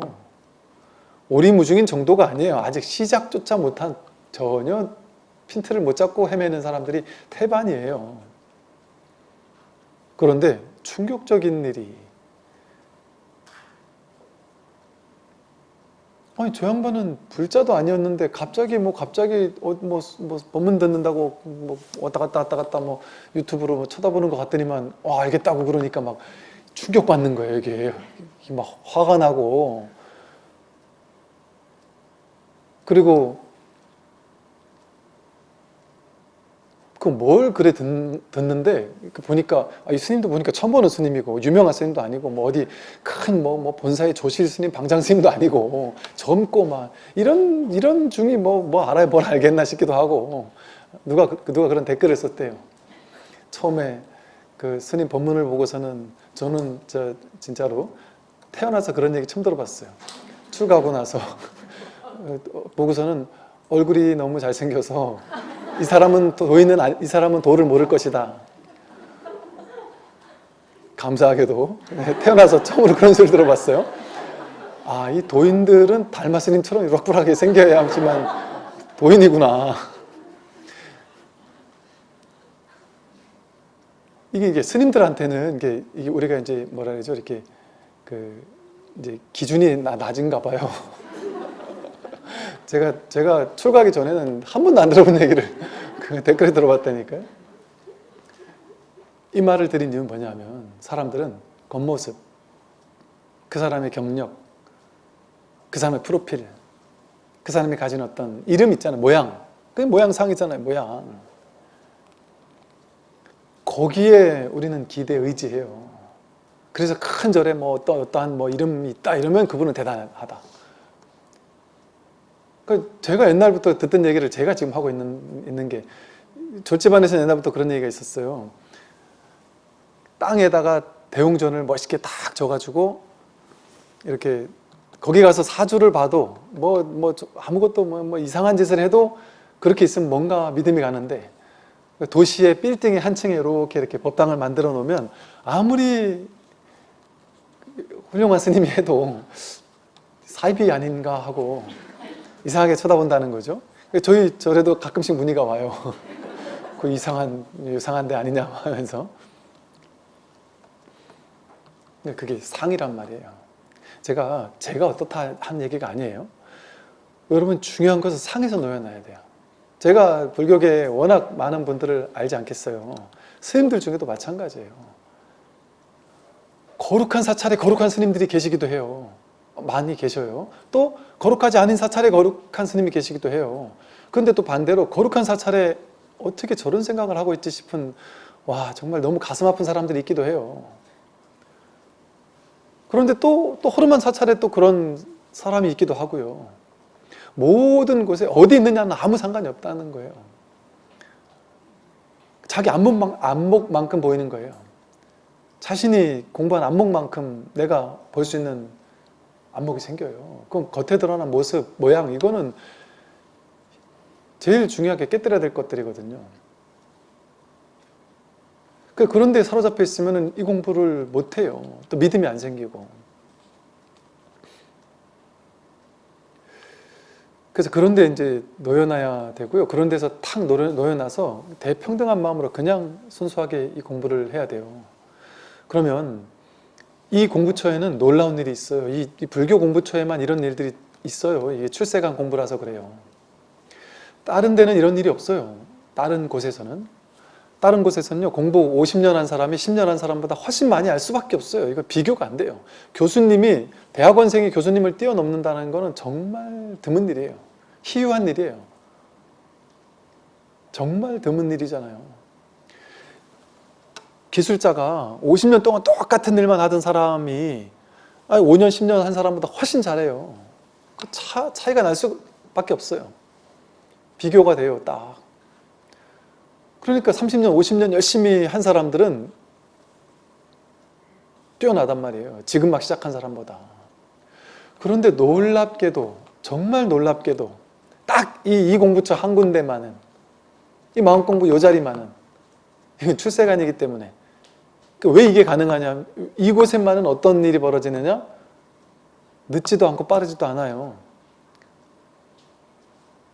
오리무중인 정도가 아니에요. 아직 시작조차 못한 전혀 핀트를 못 잡고 헤매는 사람들이 태반이에요. 그런데 충격적인 일이. 아니 저 양반은 불자도 아니었는데 갑자기 뭐 갑자기 어, 뭐, 뭐 법문 듣는다고 뭐 왔다 갔다 왔다 갔다 뭐 유튜브로 뭐 쳐다보는 것 같더니만 와 알겠다고 그러니까 막 충격받는 거예요 이게. 막 화가 나고. 그리고 그 뭘 그래 듣, 는데 보니까 아, 이 스님도 보니까 처음 보는 스님이고 유명한 스님도 아니고 뭐 어디 큰뭐 뭐 본사의 조실 스님 방장 스님도 아니고 젊고 막 이런 이런 중이 뭐뭐 뭐 알아야 뭘 알겠나 싶기도 하고 누가 그, 누가 그런 댓글을 썼대요. 처음에 그 스님 법문을 보고서는 저는 저 진짜로 태어나서 그런 얘기 처음 들어봤어요. 출가하고 나서 [laughs] 보고서는 얼굴이 너무 잘생겨서 이 사람은 도인은 이 사람은 도를 모를 것이다. 감사하게도 네, 태어나서 처음으로 그런 소리 들어봤어요. 아, 이 도인들은 달마스님처럼 유락불하게 생겨야 하지만 도인이구나. 이게, 이게 스님들한테는 이게 우리가 이제 뭐라 그러죠? 이렇게 그 이제 기준이 낮은가 봐요. 제가 제가 출가하기 전에는 한 번도 안 들어본 얘기를 [laughs] 그 댓글에 들어봤다니까요. 이 말을 드린 이유는 뭐냐면 사람들은 겉모습, 그 사람의 경력, 그 사람의 프로필, 그 사람이 가진 어떤 이름 있잖아요. 모양. 그 모양상이잖아요. 모양. 거기에 우리는 기대 의지해요. 그래서 큰 절에 뭐 어떠한 뭐 이름이 있다 이러면 그분은 대단하다. 그 제가 옛날부터 듣던 얘기를 제가 지금 하고 있는, 있는 게 절집안에서 옛날부터 그런 얘기가 있었어요. 땅에다가 대웅전을 멋있게 딱 져가지고 이렇게 거기 가서 사주를 봐도 뭐, 뭐 아무것도 뭐, 뭐 이상한 짓을 해도 그렇게 있으면 뭔가 믿음이 가는데 도시의 빌딩의 한 층에 이렇게 이렇게 법당을 만들어 놓으면 아무리 훌륭한 스님이 해도 사입이 아닌가 하고 이상하게 쳐다본다는 거죠. 저희 절에도 가끔씩 문의가 와요. [laughs] 그 이상한, 이상한 데 아니냐 하면서. 그게 상이란 말이에요. 제가, 제가 어떻다 한 얘기가 아니에요. 여러분 중요한 것은 상에서 놓여놔야 돼요. 제가 불교계에 워낙 많은 분들을 알지 않겠어요. 스님들 중에도 마찬가지예요. 거룩한 사찰에 거룩한 스님들이 계시기도 해요. 많이 계셔요. 또 거룩하지 않은 사찰에 거룩한 스님이 계시기도 해요. 근데 또 반대로 거룩한 사찰에 어떻게 저런 생각을 하고 있지 싶은 와 정말 너무 가슴 아픈 사람들이 있기도 해요. 그런데 또, 또 허름한 사찰에 또 그런 사람이 있기도 하고요. 모든 곳에 어디 있느냐는 아무 상관이 없다는 거예요. 자기 안목만, 안목만큼 보이는 거예요. 자신이 공부한 안목만큼 내가 볼 수 있는 안목이 생겨요. 그럼 겉에 드러난 모습, 모양 이거는 제일 중요하게 깨뜨려야 될 것들이거든요. 그 그런데 사로잡혀 있으면 이 공부를 못해요. 또 믿음이 안 생기고. 그래서 그런데 이제 놓여놔야 되고요. 그런 데서 탁 놓여- 놓여놔서 대평등한 마음으로 그냥 순수하게 이 공부를 해야 돼요. 그러면 이 공부처에는 놀라운 일이 있어요. 이, 이 불교 공부처에만 이런 일들이 있어요. 이게 출세간 공부라서 그래요. 다른 데는 이런 일이 없어요. 다른 곳에서는. 다른 곳에서는요, 공부 50년 한 사람이 10년 한 사람보다 훨씬 많이 알 수밖에 없어요. 이거 비교가 안 돼요. 교수님이, 대학원생이 교수님을 뛰어넘는다는 거는 정말 드문 일이에요. 희유한 일이에요. 정말 드문 일이잖아요. 기술자가 50년 동안 똑같은 일만 하던 사람이 5년, 10년 한 사람보다 훨씬 잘해요. 그 차, 차이가 날 수밖에 없어요. 비교가 돼요, 딱. 그러니까 30년, 50년 열심히 한 사람들은 뛰어나단 말이에요. 지금 막 시작한 사람보다. 그런데 놀랍게도, 정말 놀랍게도 딱이 공부처 한 군데만은 이 마음공부 요 자리만은 이건 출세관이기 때문에 그 왜 이게 가능하냐? 이곳에만은 어떤 일이 벌어지느냐? 늦지도 않고 빠르지도 않아요.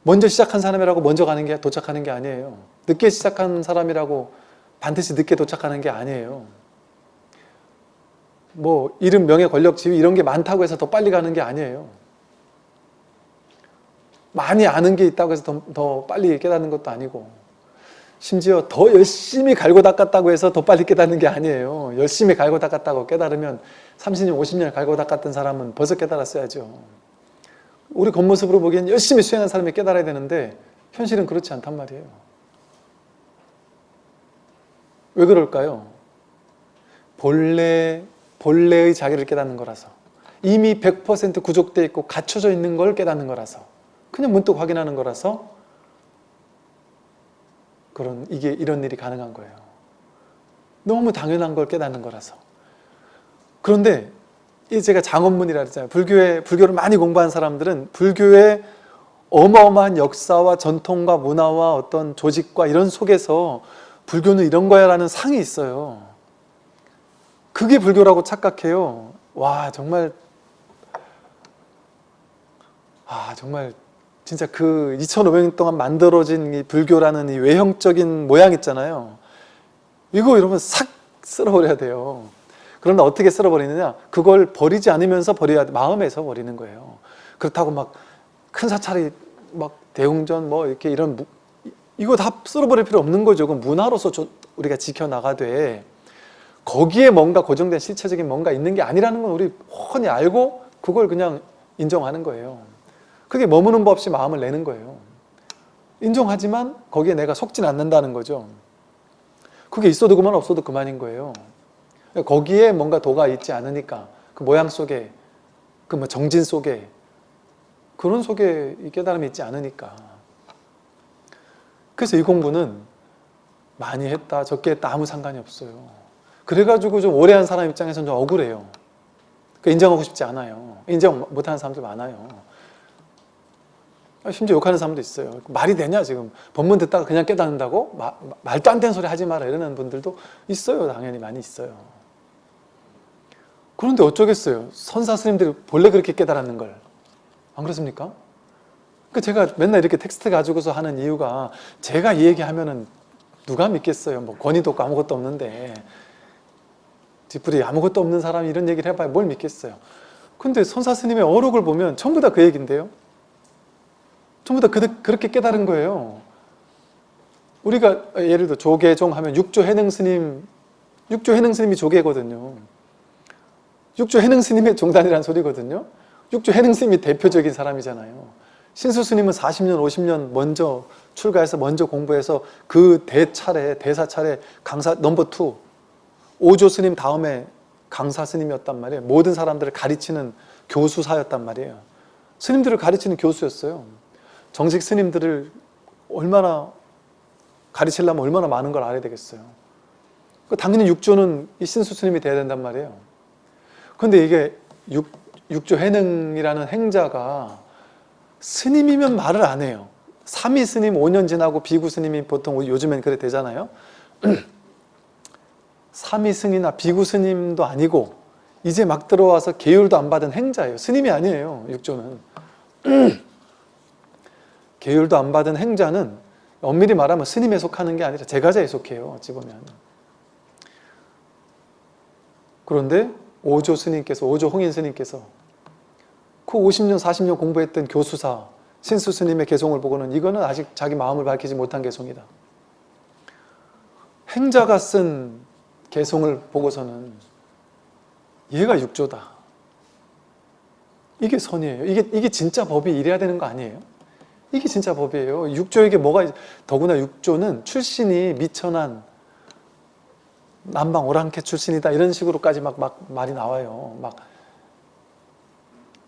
먼저 시작한 사람이라고 먼저 가는 게 도착하는 게 아니에요. 늦게 시작한 사람이라고 반드시 늦게 도착하는 게 아니에요. 뭐 이름, 명예, 권력, 지위 이런 게 많다고 해서 더 빨리 가는 게 아니에요. 많이 아는 게 있다고 해서 더, 더 빨리 깨닫는 것도 아니고 심지어 더 열심히 갈고 닦았다고 해서 더 빨리 깨닫는 게 아니에요. 열심히 갈고 닦았다고 깨달으면 30년, 50년 갈고 닦았던 사람은 벌써 깨달았어야죠. 우리 겉모습으로 보기엔 열심히 수행한 사람이 깨달아야 되는데 현실은 그렇지 않단 말이에요. 왜 그럴까요? 본래, 본래의 자기를 깨닫는 거라서 이미 100% 구족되어 있고 갖춰져 있는 걸 깨닫는 거라서 그냥 문득 확인하는 거라서 그런 이게 이런 일이 가능한 거예요. 너무 당연한 걸 깨닫는 거라서. 그런데 이 제가 장원문이라 그랬잖아요. 불교에 불교를 많이 공부한 사람들은 불교의 어마어마한 역사와 전통과 문화와 어떤 조직과 이런 속에서 불교는 이런 거야 라는 상이 있어요. 그게 불교라고 착각해요. 와 정말 아 정말 진짜 그 2500년 동안 만들어진 이 불교라는 이 외형적인 모양 있잖아요. 이거 여러분 싹 쓸어버려야 돼요. 그런데 어떻게 쓸어버리느냐? 그걸 버리지 않으면서 버려야 돼. 마음에서 버리는 거예요. 그렇다고 막 큰 사찰이 막 대웅전 뭐 이렇게 이런 무, 이거 다 쓸어버릴 필요 없는 거죠. 그 문화로서 저, 우리가 지켜나가되 거기에 뭔가 고정된 실체적인 뭔가 있는 게 아니라는 건 우리 훤히 알고 그걸 그냥 인정하는 거예요. 그게 머무는 법 없이 마음을 내는 거예요. 인정하지만 거기에 내가 속진 않는다는 거죠. 그게 있어도 그만 없어도 그만인 거예요. 거기에 뭔가 도가 있지 않으니까 그 모양 속에 그 뭐 정진 속에 그런 속에 이 깨달음이 있지 않으니까 그래서 이 공부는 많이 했다 적게 했다 아무 상관이 없어요. 그래가지고 좀 오래 한 사람 입장에서는 좀 억울해요. 그 인정하고 싶지 않아요. 인정 못하는 사람들 많아요. 심지어 욕하는 사람도 있어요. 말이 되냐 지금 법문 듣다가 그냥 깨닫는다고? 마, 말도 안 되는 소리 하지 마라 이러는 분들도 있어요. 당연히 많이 있어요. 그런데 어쩌겠어요. 선사 스님들이 본래 그렇게 깨달았는 걸. 안 그렇습니까? 그 제가 맨날 이렇게 텍스트 가지고서 하는 이유가 제가 이 얘기하면은 누가 믿겠어요. 뭐 권위도 없고 아무것도 없는데 뒤풀이 아무것도 없는 사람이 이런 얘기를 해봐야 뭘 믿겠어요. 근데 선사 스님의 어록을 보면 전부 다 그 얘기인데요. 전부 다 그, 그렇게 깨달은 거예요. 우리가 예를 들어 조계종 하면 육조 해능 스님, 육조 혜능 스님이 조계거든요. 육조 혜능 스님의 종단이라는 소리거든요. 육조 혜능 스님이 대표적인 사람이잖아요. 신수 스님은 40년, 50년 먼저 출가해서 먼저 공부해서 그 대차례, 대사 차례 강사 number two 오조 스님 다음에 강사 스님이었단 말이에요. 모든 사람들을 가르치는 교수사였단 말이에요. 스님들을 가르치는 교수였어요. 정식 스님들을 얼마나 가르치려면 얼마나 많은 걸 알아야 되겠어요. 그 당연히 육조는 이 신수 스님이 돼야 된단 말이에요. 근데 이게 육, 육조 해능이라는 행자가 스님이면 말을 안 해요. 삼위 스님 5년 지나고 비구 스님이 보통 요즘엔 그래 되잖아요. [clears throat] 삼위 스님이나 비구 스님도 아니고 이제 막 들어와서 계율도 안 받은 행자예요. 스님이 아니에요. 육조는. [clears throat] 계율도 안 받은 행자는 엄밀히 말하면 스님에 속하는 게 아니라 제가자에 속해요. 어찌 보면. 그런데 오조 스님께서 오조 홍인 스님께서 그 50년 40년 공부했던 교수사 신수 스님의 개송을 보고는 이거는 아직 자기 마음을 밝히지 못한 개송이다. 행자가 쓴 개송을 보고서는 얘가 육조다. 이게 선이에요. 이게, 이게 진짜 법이 이래야 되는 거 아니에요? 이게 진짜 법이에요. 육조에게 뭐가, 있- 더구나 육조는 출신이 미천한 남방 오랑캐 출신이다. 이런 식으로까지 막, 막 말이 나와요. 막,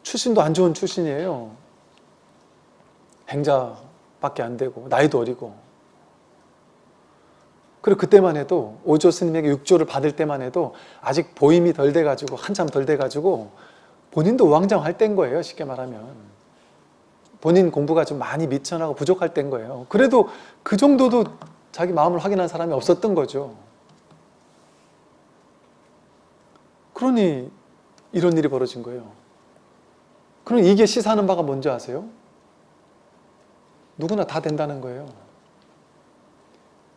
출신도 안 좋은 출신이에요. 행자밖에 안 되고, 나이도 어리고. 그리고 그때만 해도 오조 스님에게 육조를 받을 때만 해도 아직 보임이 덜 돼가지고 한참 덜 돼가지고 본인도 우왕좌왕할 때인 거예요 쉽게 말하면 본인 공부가 좀 많이 미천하고 부족할 때인 거예요 그래도 그 정도도 자기 마음을 확인한 사람이 없었던 거죠 그러니 이런 일이 벌어진 거예요 그럼 이게 시사하는 바가 뭔지 아세요? 누구나 다 된다는 거예요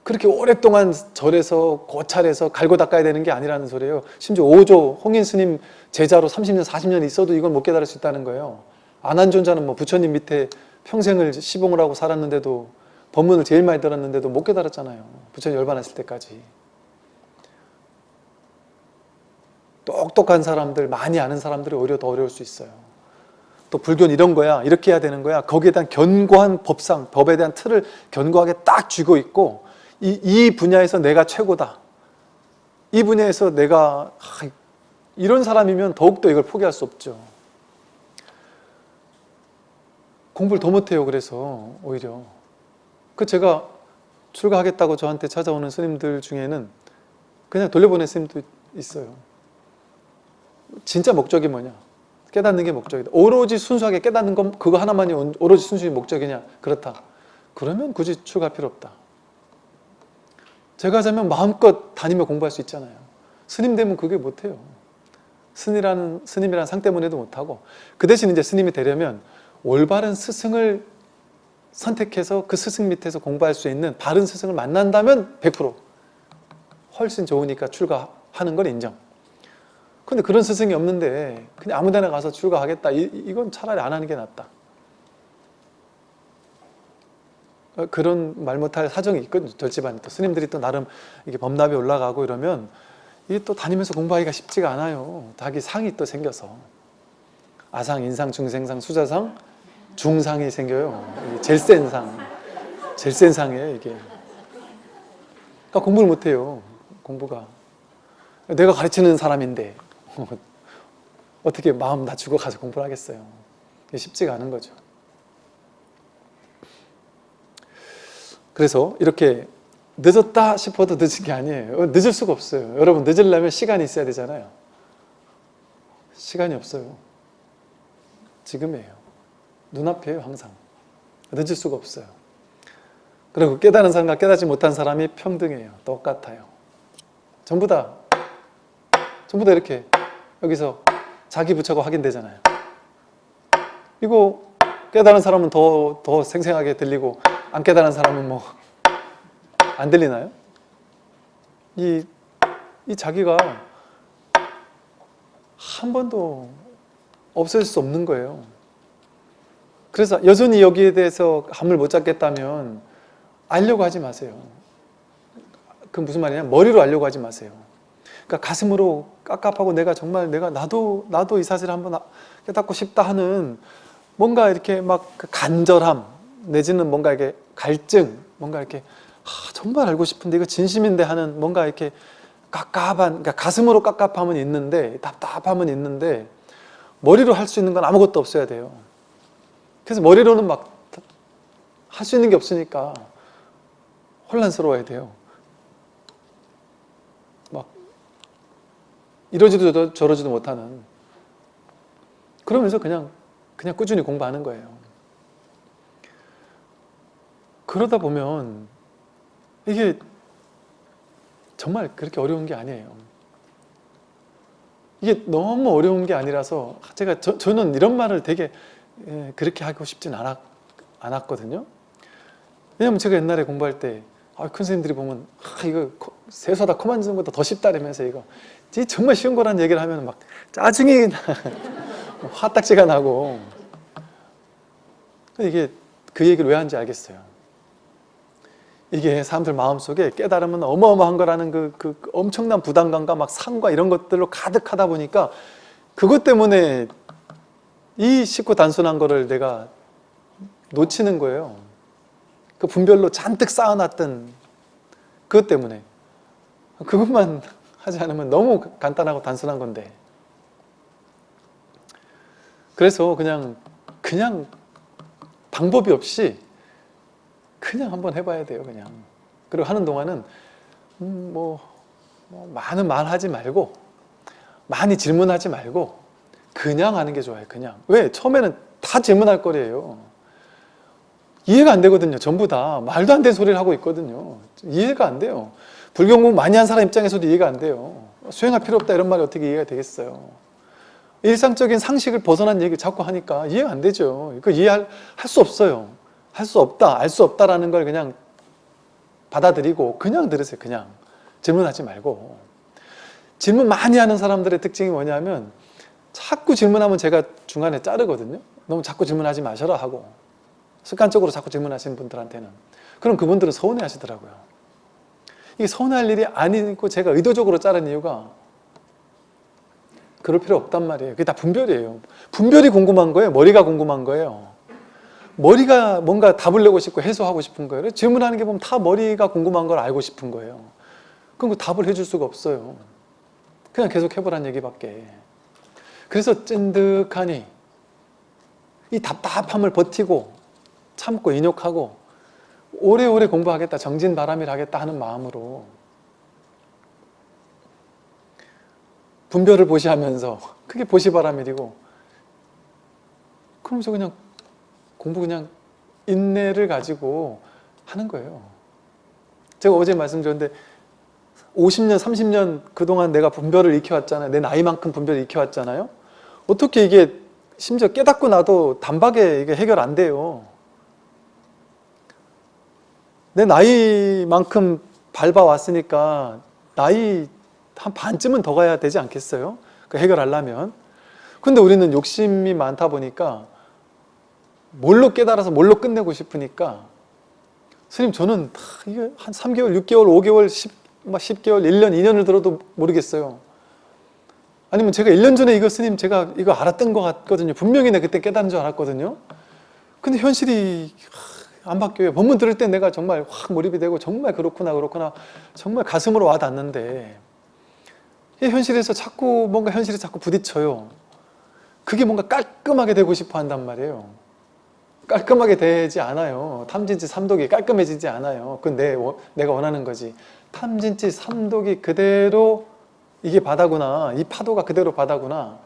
그렇게 오랫동안 절에서 고찰해서 갈고 닦아야 되는 게 아니라는 소리예요. 심지어 5조 홍인 스님 제자로 30년, 40년 있어도 이걸 못 깨달을 수 있다는 거예요. 안한존자는 뭐 부처님 밑에 평생을 시봉을 하고 살았는데도 법문을 제일 많이 들었는데도 못 깨달았잖아요. 부처님 열반했을 때까지. 똑똑한 사람들, 많이 아는 사람들이 오히려 더 어려울 수 있어요. 또 불교는 이런 거야, 이렇게 해야 되는 거야. 거기에 대한 견고한 법상, 법에 대한 틀을 견고하게 딱 쥐고 있고 이, 이 분야에서 내가 최고다. 이 분야에서 내가 하, 이런 사람이면 더욱더 이걸 포기할 수 없죠. 공부를 더 못해요. 그래서 오히려 그 제가 출가하겠다고 저한테 찾아오는 스님들 중에는 그냥 돌려보낸 스님도 있어요. 진짜 목적이 뭐냐? 깨닫는 게 목적이다. 오로지 순수하게 깨닫는 건 그거 하나만이 오로지 순수히 목적이냐? 그렇다. 그러면 굳이 출가할 필요 없다. 제가 하자면 마음껏 다니며 공부할 수 있잖아요. 스님 되면 그게 못해요. 스님이라는, 스님이라는 상 때문에도 못하고 그 대신 이제 스님이 되려면 올바른 스승을 선택해서 그 스승 밑에서 공부할 수 있는 바른 스승을 만난다면 100% 훨씬 좋으니까 출가하는 건 인정. 근데 그런 스승이 없는데 그냥 아무 데나 가서 출가하겠다. 이, 이건 차라리 안 하는 게 낫다. 어, 그런 말 못할 사정이 있거든요. 절집안에 또 스님들이 또 나름 이게 범납이 올라가고 이러면 이게 또 다니면서 공부하기가 쉽지가 않아요. 자기 상이 또 생겨서 아상, 인상, 중생상, 수자상, 중상이 생겨요. 제일 센 상, 제일 센 상이에요 이게. 그러니까 공부를 못해요. 공부가 내가 가르치는 사람인데 [laughs] 어떻게 마음 낮추고 가서 공부를 하겠어요. 쉽지가 않은 거죠. 그래서 이렇게 늦었다 싶어도 늦은 게 아니에요. 늦을 수가 없어요. 여러분 늦으려면 시간이 있어야 되잖아요. 시간이 없어요. 지금이에요. 눈앞이에요 항상. 늦을 수가 없어요. 그리고 깨달은 사람과 깨닫지 못한 사람이 평등해요. 똑같아요. 전부 다 전부 다 이렇게 여기서 자기 부처가 확인되잖아요. 이거 깨달은 사람은 더, 더 생생하게 들리고 안 깨달은 사람은 뭐 안 들리나요? 이, 이 자기가 한 번도 없어질 수 없는 거예요. 그래서 여전히 여기에 대해서 감을 못 잡겠다면 알려고 하지 마세요. 그 무슨 말이냐? 머리로 알려고 하지 마세요. 그러니까 가슴으로 깝깝하고 내가 정말 내가 나도 나도 이 사실을 한번 깨닫고 싶다 하는 뭔가 이렇게 막그 간절함 내지는 뭔가 이렇게 갈증 뭔가 이렇게 아, 정말 알고 싶은데 이거 진심인데 하는 뭔가 이렇게 깝깝한 그러니까 가슴으로 깝깝함은 있는데 답답함은 있는데 머리로 할 수 있는 건 아무것도 없어야 돼요. 그래서 머리로는 막 할 수 있는 게 없으니까 혼란스러워야 돼요. 막 이러지도 저러지도 못하는 그러면서 그냥 그냥 꾸준히 공부하는 거예요. 그러다 보면 이게 정말 그렇게 어려운 게 아니에요. 이게 너무 어려운 게 아니라서 제가 저, 저는 이런 말을 되게 예, 그렇게 하고 싶진 않았, 않았거든요. 왜냐면 제가 옛날에 공부할 때 아, 큰 선생님들이 보면 아, 이거 코- 세수하다 코 만지는 것보다 더 쉽다라면서 이거 이 정말 쉬운 거라는 얘기를 하면 막 짜증이 나 [laughs] 화딱지가 나고 이게 그 얘기를 왜 하는지 알겠어요. 이게 사람들 마음속에 깨달으면 어마어마한 거라는 그, 그 엄청난 부담감과 막 상과 이런 것들로 가득하다 보니까 그것 때문에 이 쉽고 단순한 거를 내가 놓치는 거예요. 그 분별로 잔뜩 쌓아놨던 그것 때문에. 그것만 [laughs] 하지 않으면 너무 간단하고 단순한 건데. 그래서 그냥 그냥 방법이 없이 그냥 한번 해봐야 돼요 그냥. 그리고 하는 동안은 음, 뭐, 뭐 많은 말 하지 말고 많이 질문하지 말고 그냥 하는 게 좋아요 그냥. 왜? 처음에는 다 질문할 거리예요. 이해가 안 되거든요 전부 다. 말도 안 되는 소리를 하고 있거든요. 이해가 안 돼요. 불교 공부 많이 한 사람 입장에서도 이해가 안 돼요. 수행할 필요 없다 이런 말이 어떻게 이해가 되겠어요? 일상적인 상식을 벗어난 얘기 자꾸 하니까 이해가 안 되죠. 이거 이해할 할수 없어요. 할 수 없다 알 수 없다라는 걸 그냥 받아들이고 그냥 들으세요 그냥. 질문하지 말고. 질문 많이 하는 사람들의 특징이 뭐냐면 자꾸 질문하면 제가 중간에 자르거든요. 너무 자꾸 질문하지 마셔라 하고 습관적으로 자꾸 질문하시는 분들한테는. 그럼 그분들은 서운해 하시더라고요. 이게 서운할 일이 아니고 제가 의도적으로 자른 이유가 그럴 필요 없단 말이에요. 그게 다 분별이에요. 분별이 궁금한 거예요? 머리가 궁금한 거예요? 머리가 뭔가 답을 내고 싶고 해소하고 싶은 거예요? 질문하는 게 보면 다 머리가 궁금한 걸 알고 싶은 거예요. 그럼 그 답을 해줄 수가 없어요. 그냥 계속 해보라는 얘기밖에 그래서 찐득하니 이 답답함을 버티고 참고 인욕하고 오래오래 공부하겠다 정진바람일 하겠다 하는 마음으로 분별을 보시하면서 그게 보시바람일이고 그러면서 그냥 공부 그냥 인내를 가지고 하는 거예요. 제가 어제 말씀드렸는데 50년, 30년 그동안 내가 분별을 익혀왔잖아요. 내 나이만큼 분별을 익혀왔잖아요 어떻게 이게 심지어 깨닫고 나도 단박에 이게 해결 안 돼요. 내 나이만큼 밟아왔으니까 나이 한 반쯤은 더 가야 되지 않겠어요? 그 해결하려면. 근데 우리는 욕심이 많다 보니까 뭘로 깨달아서 뭘로 끝내고 싶으니까 스님 저는 한 3개월, 6개월, 5개월, 10, 막 10개월, 1년, 2년을 들어도 모르겠어요 아니면 제가 1년 전에 이거 스님 제가 이거 알았던 것 같거든요. 분명히 내가 그때 깨달은 줄 알았거든요. 근데 현실이 안 바뀌어요. 법문 들을 때 내가 정말 확 몰입이 되고 정말 그렇구나 그렇구나. 정말 가슴으로 와 닿는데 이 현실에서 자꾸 뭔가 현실에 자꾸 부딪혀요. 그게 뭔가 깔끔하게 되고 싶어 한단 말이에요. 깔끔하게 되지 않아요. 탐진치 삼독이 깔끔해지지 않아요. 그건 내, 내가 원하는 거지. 탐진치 삼독이 그대로 이게 바다구나. 이 파도가 그대로 바다구나.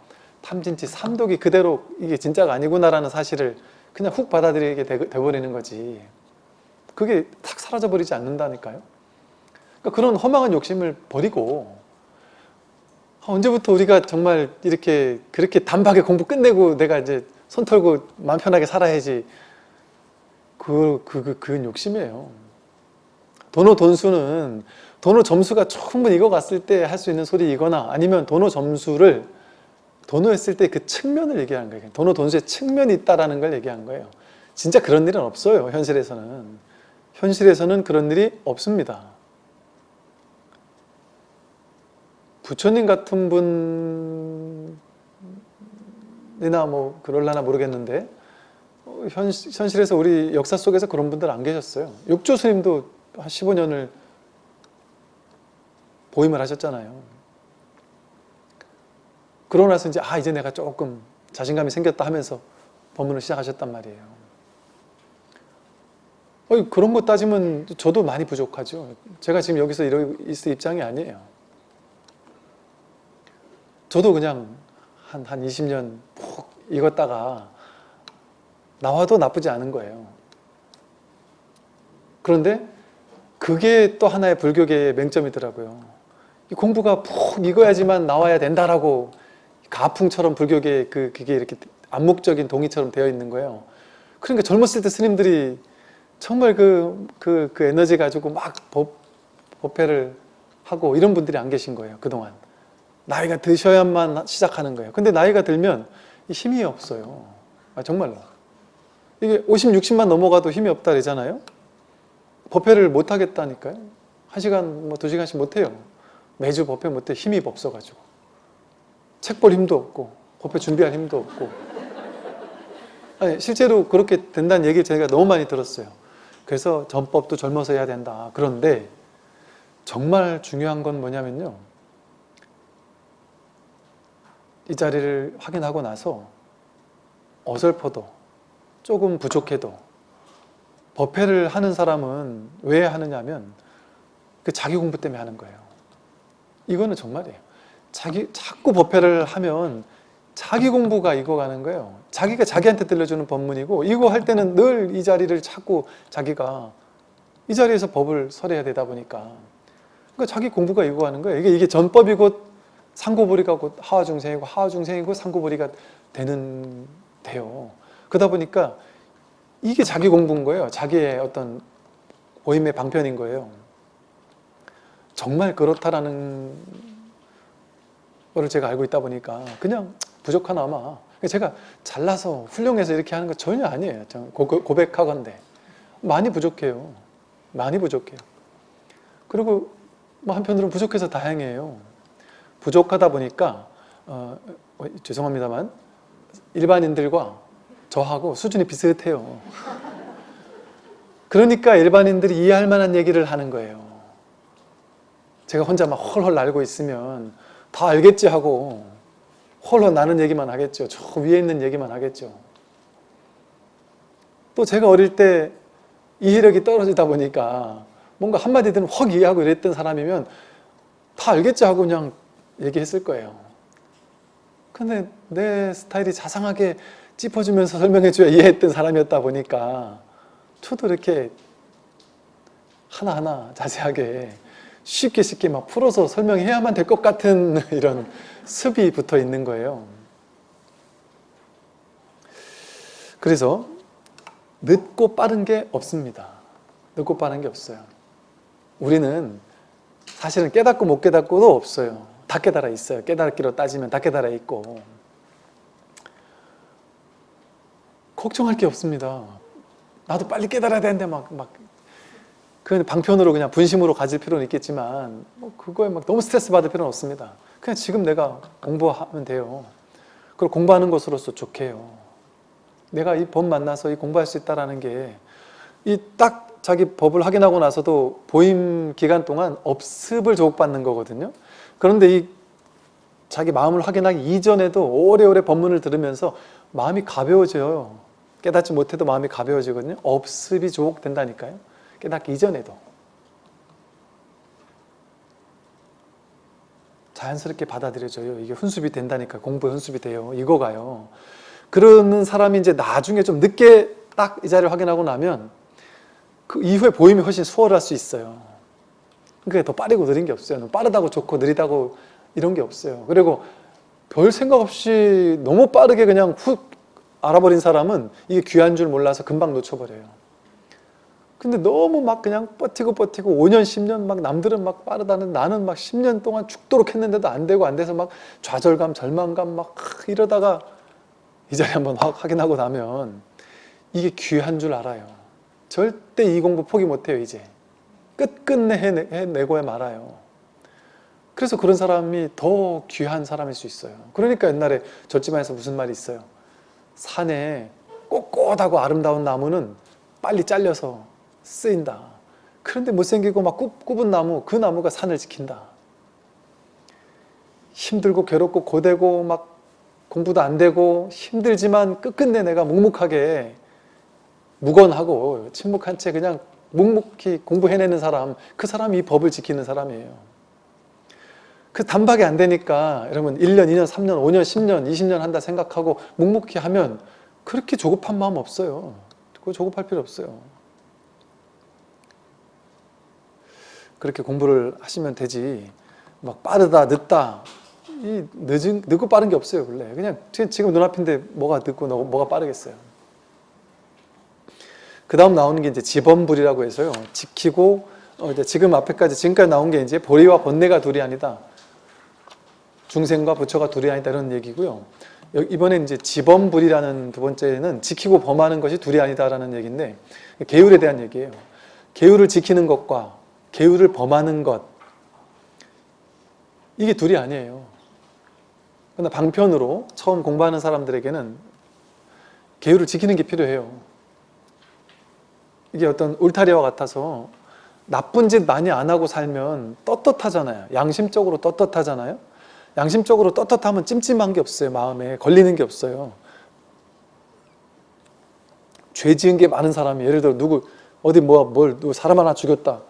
탐진치 삼독이 그대로 이게 진짜가 아니구나 라는 사실을 그냥 훅 받아들이게 돼, 돼버리는 거지. 그게 탁 사라져버리지 않는다니까요. 그러니까 그런 허망한 욕심을 버리고 아, 언제부터 우리가 정말 이렇게 그렇게 단박에 공부 끝내고 내가 이제 손 털고 마음 편하게 살아야지. 그, 그, 그, 그건 욕심이에요. 도노 돈수는 도노 점수가 충분히 익어갔을 때 할 수 있는 소리이거나 아니면 도노 점수를 도노했을 때 그 측면을 얘기한 거예요 도노 돈수의 측면이 있다는 걸 얘기한 거예요 진짜 그런 일은 없어요 현실에서는 현실에서는 그런 일이 없습니다. 부처님 같은 분이나 뭐 그럴라나 모르겠는데 어, 현, 현실에서 우리 역사 속에서 그런 분들 안 계셨어요. 육조 스님도 한 15년을 보임을 하셨잖아요. 그러고 나서 이제 아 이제 내가 조금 자신감이 생겼다 하면서 법문을 시작하셨단 말이에요. 어이, 그런 거 따지면 저도 많이 부족하죠. 제가 지금 여기서 이러고 있을 입장이 아니에요. 저도 그냥 한, 한 20년 푹 익었다가 나와도 나쁘지 않은 거예요. 그런데 그게 또 하나의 불교계의 맹점이더라고요. 이 공부가 푹 익어야지만 나와야 된다라고 가풍처럼 불교계 그 그게 이렇게 암묵적인 동의처럼 되어 있는 거예요. 그러니까 젊었을 때 스님들이 정말 그, 그, 그 에너지 가지고 막 법, 법회를 하고 이런 분들이 안 계신 거예요. 그동안. 나이가 드셔야만 시작하는 거예요. 근데 나이가 들면 힘이 없어요. 아, 정말로. 이게 50, 60만 넘어가도 힘이 없다 그러잖아요. 법회를 못 하겠다니까요. 한 시간, 뭐 두 시간씩 못 해요. 매주 법회 못 해. 힘이 없어가지고. 책 볼 힘도 없고, 법회 준비할 힘도 없고. 아니, 실제로 그렇게 된다는 얘기를 제가 너무 많이 들었어요. 그래서 전법도 젊어서 해야 된다. 그런데 정말 중요한 건 뭐냐면요. 이 자리를 확인하고 나서 어설퍼도 조금 부족해도 법회를 하는 사람은 왜 하느냐면 그 자기 공부 때문에 하는 거예요. 이거는 정말이에요. 자기 자꾸 법회를 하면 자기 공부가 익어가는 거예요. 자기가 자기한테 들려주는 법문이고 이거 할 때는 늘 이 자리를 찾고 자기가 이 자리에서 법을 설해야 되다 보니까 그러니까 자기 공부가 익어가는 거예요. 이게 이게 전법이고 상고보리가 곧 하와중생이고 하와중생이고 상고보리가 되는 돼요. 그러다 보니까 이게 자기 공부인 거예요. 자기의 어떤 보임의 방편인 거예요. 정말 그렇다라는 거를 제가 알고 있다 보니까 그냥 부족하나 아마 제가 잘나서 훌륭해서 이렇게 하는 거 전혀 아니에요. 고 백하건데 많이 부족해요. 많이 부족해요. 그리고 뭐 한편으로는 부족해서 다행이에요. 부족하다 보니까 어, 어, 죄송합니다만 일반인들과 저하고 수준이 비슷해요. 그러니까 일반인들이 이해할 만한 얘기를 하는 거예요. 제가 혼자 막 헐헐 날고 있으면 다 알겠지 하고 헐헐 나는 얘기만 하겠죠. 저 위에 있는 얘기만 하겠죠. 또 제가 어릴 때 이해력이 떨어지다 보니까 뭔가 한마디든 확 이해하고 이랬던 사람이면 다 알겠지 하고 그냥 얘기했을 거예요. 근데 내 스타일이 자상하게 짚어주면서 설명해줘야 이해했던 사람이었다 보니까 저도 이렇게 하나하나 자세하게 쉽게 쉽게 막 풀어서 설명해야만 될 것 같은 [laughs] 이런 습이 붙어 있는 거예요. 그래서 늦고 빠른 게 없습니다. 늦고 빠른 게 없어요. 우리는 사실은 깨닫고 못 깨닫고도 없어요. 다 깨달아 있어요. 깨닫기로 따지면 다 깨달아 있고 걱정할 게 없습니다. 나도 빨리 깨달아야 되는데 막, 막, 그 방편으로 그냥 분심으로 가질 필요는 있겠지만, 뭐 그거에 막 너무 스트레스 받을 필요는 없습니다. 그냥 지금 내가 공부하면 돼요. 그리고 공부하는 것으로서 좋게 해요. 내가 이 법 만나서 이 공부할 수 있다는 게, 이 딱 자기 법을 확인하고 나서도 보임 기간 동안 업습을 조국받는 거거든요. 그런데 이 자기 마음을 확인하기 이전에도 오래오래 법문을 들으면서 마음이 가벼워져요. 깨닫지 못해도 마음이 가벼워지거든요. 업습이 조옥된다니까요. 깨닫기 이전에도. 자연스럽게 받아들여져요. 이게 훈습이 된다니까 공부에 훈습이 돼요. 이거가요. 그러는 사람이 이제 나중에 좀 늦게 딱 이 자리를 확인하고 나면 그 이후에 보임이 훨씬 수월할 수 있어요. 그게 더 빠르고 느린 게 없어요. 빠르다고 좋고 느리다고 이런 게 없어요. 그리고 별 생각 없이 너무 빠르게 그냥 훅 알아버린 사람은 이게 귀한 줄 몰라서 금방 놓쳐버려요. 근데 너무 막 그냥 버티고 버티고 5년, 10년 막 남들은 막 빠르다는 나는 막 10년 동안 죽도록 했는데도 안 되고 안 돼서 막 좌절감, 절망감 막 이러다가 이 자리 한번 확인하고 나면 이게 귀한 줄 알아요. 절대 이 공부 포기 못해요 이제. 끝끝내 해내, 해내고야 말아요. 그래서 그런 사람이 더 귀한 사람일 수 있어요. 그러니까 옛날에 절지마에서 무슨 말이 있어요? 산에 꼿꼿하고 아름다운 나무는 빨리 잘려서 쓰인다. 그런데 못생기고 막 굽, 굽은 나무 그 나무가 산을 지킨다. 힘들고 괴롭고 고되고 막 공부도 안 되고 힘들지만 끝끝내 내가 묵묵하게 무건하고 침묵한 채 그냥 묵묵히 공부해내는 사람 그 사람이 이 법을 지키는 사람이에요. 그 단박에 안 되니까 여러분 1년, 2년, 3년, 5년, 10년, 20년 한다 생각하고 묵묵히 하면 그렇게 조급한 마음 없어요. 조급할 필요 없어요 그렇게 공부를 하시면 되지. 막 빠르다 늦다. 이 늦은, 늦고 빠른 게 없어요 원래. 그냥 지금 눈앞인데 뭐가 늦고 뭐가 빠르겠어요. 그 다음 나오는 게 이제 지범불이라고 해서요. 지키고 어 이제 지금 앞에까지 지금까지 나온 게 이제 보리와 번뇌가 둘이 아니다. 중생과 부처가 둘이 아니다. 이런 얘기고요. 이번에 이제 지범불이라는 두 번째는 지키고 범하는 것이 둘이 아니다라는 얘기인데 계율에 대한 얘기예요. 계율을 지키는 것과 계율을 범하는 것 이게 둘이 아니에요 그러나 방편으로 처음 공부하는 사람들에게는 계율을 지키는 게 필요해요. 이게 어떤 울타리와 같아서 나쁜 짓 많이 안 하고 살면 떳떳하잖아요. 양심적으로 떳떳하잖아요. 양심적으로 떳떳하면 찜찜한 게 없어요. 마음에 걸리는 게 없어요. 죄 지은 게 많은 사람이 예를 들어 누구 어디 뭐뭘 누구 사람 하나 죽였다.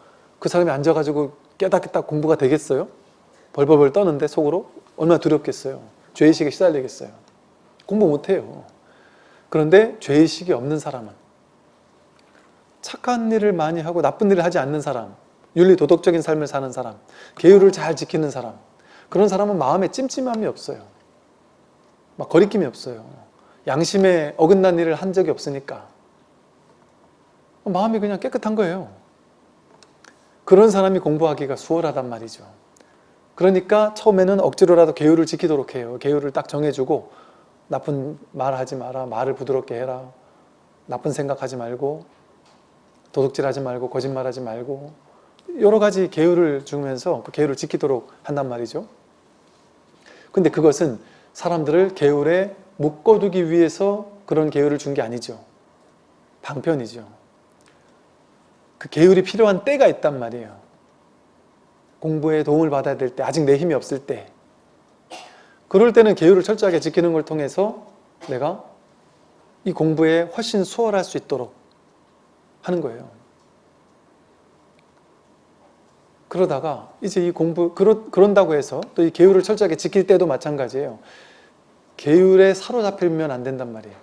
그 사람이 앉아가지고 깨닫겠다 공부가 되겠어요? 벌벌벌 떠는데 속으로 얼마나 두렵겠어요. 죄의식에 시달리겠어요. 공부 못해요. 그런데 죄의식이 없는 사람은 착한 일을 많이 하고 나쁜 일을 하지 않는 사람 윤리 도덕적인 삶을 사는 사람 계율을 잘 지키는 사람 그런 사람은 마음에 찜찜함이 없어요. 막 거리낌이 없어요. 양심에 어긋난 일을 한 적이 없으니까 마음이 그냥 깨끗한 거예요. 그런 사람이 공부하기가 수월하단 말이죠. 그러니까 처음에는 억지로라도 계율을 지키도록 해요. 계율을 딱 정해주고 나쁜 말 하지 마라. 말을 부드럽게 해라. 나쁜 생각하지 말고 도둑질하지 말고 거짓말하지 말고 여러 가지 계율을 주면서 그 계율을 지키도록 한단 말이죠. 근데 그것은 사람들을 계율에 묶어두기 위해서 그런 계율을 준 게 아니죠. 방편이죠. 그 계율이 필요한 때가 있단 말이에요. 공부에 도움을 받아야 될 때, 아직 내 힘이 없을 때 그럴 때는 계율을 철저하게 지키는 걸 통해서 내가 이 공부에 훨씬 수월할 수 있도록 하는 거예요. 그러다가 이제 이 공부, 그러, 그런다고 해서 또 이 계율을 철저하게 지킬 때도 마찬가지예요. 계율에 사로잡히면 안 된단 말이에요.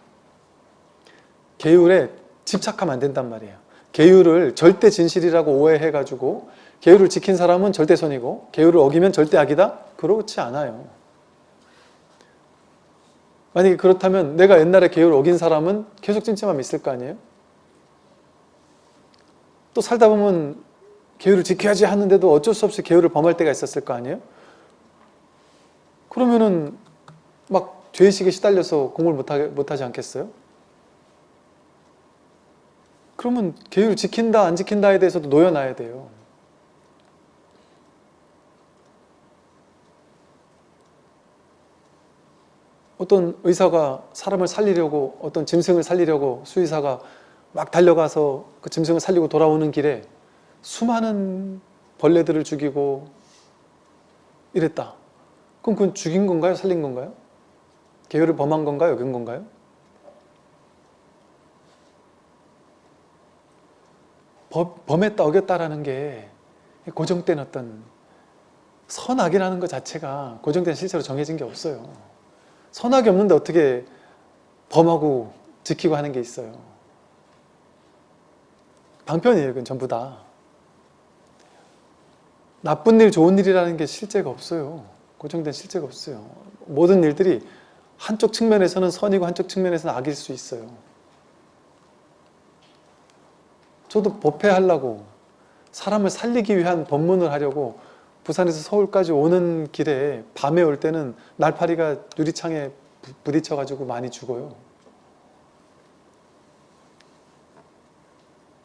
계율에 집착하면 안 된단 말이에요. 계율을 절대 진실이라고 오해해가지고 계율을 지킨 사람은 절대 선이고 계율을 어기면 절대 악이다? 그렇지 않아요. 만약에 그렇다면 내가 옛날에 계율을 어긴 사람은 계속 찜찜함이 있을 거 아니에요? 또 살다 보면 계율을 지켜야지 하는데도 어쩔 수 없이 계율을 범할 때가 있었을 거 아니에요? 그러면은 막 죄의식에 시달려서 공부를 못하게, 못하지 않겠어요? 그러면 계율을 지킨다 안 지킨다에 대해서도 놓여놔야 돼요. 어떤 의사가 사람을 살리려고 어떤 짐승을 살리려고 수의사가 막 달려가서 그 짐승을 살리고 돌아오는 길에 수많은 벌레들을 죽이고 이랬다. 그럼 그건 죽인 건가요? 살린 건가요? 계율을 범한 건가요? 어긴 건가요? 범 했다, 어겼다라는 게 고정된 어떤 선악이라는 것 자체가 고정된 실체로 정해진 게 없어요. 선악이 없는데 어떻게 범하고 지키고 하는 게 있어요. 방편이에요. 그건 전부 다. 나쁜 일, 좋은 일이라는 게 실제가 없어요. 고정된 실제가 없어요. 모든 일들이 한쪽 측면에서는 선이고 한쪽 측면에서는 악일 수 있어요. 저도 법회하려고 사람을 살리기 위한 법문을 하려고 부산에서 서울까지 오는 길에 밤에 올 때는 날파리가 유리창에 부딪혀 가지고 많이 죽어요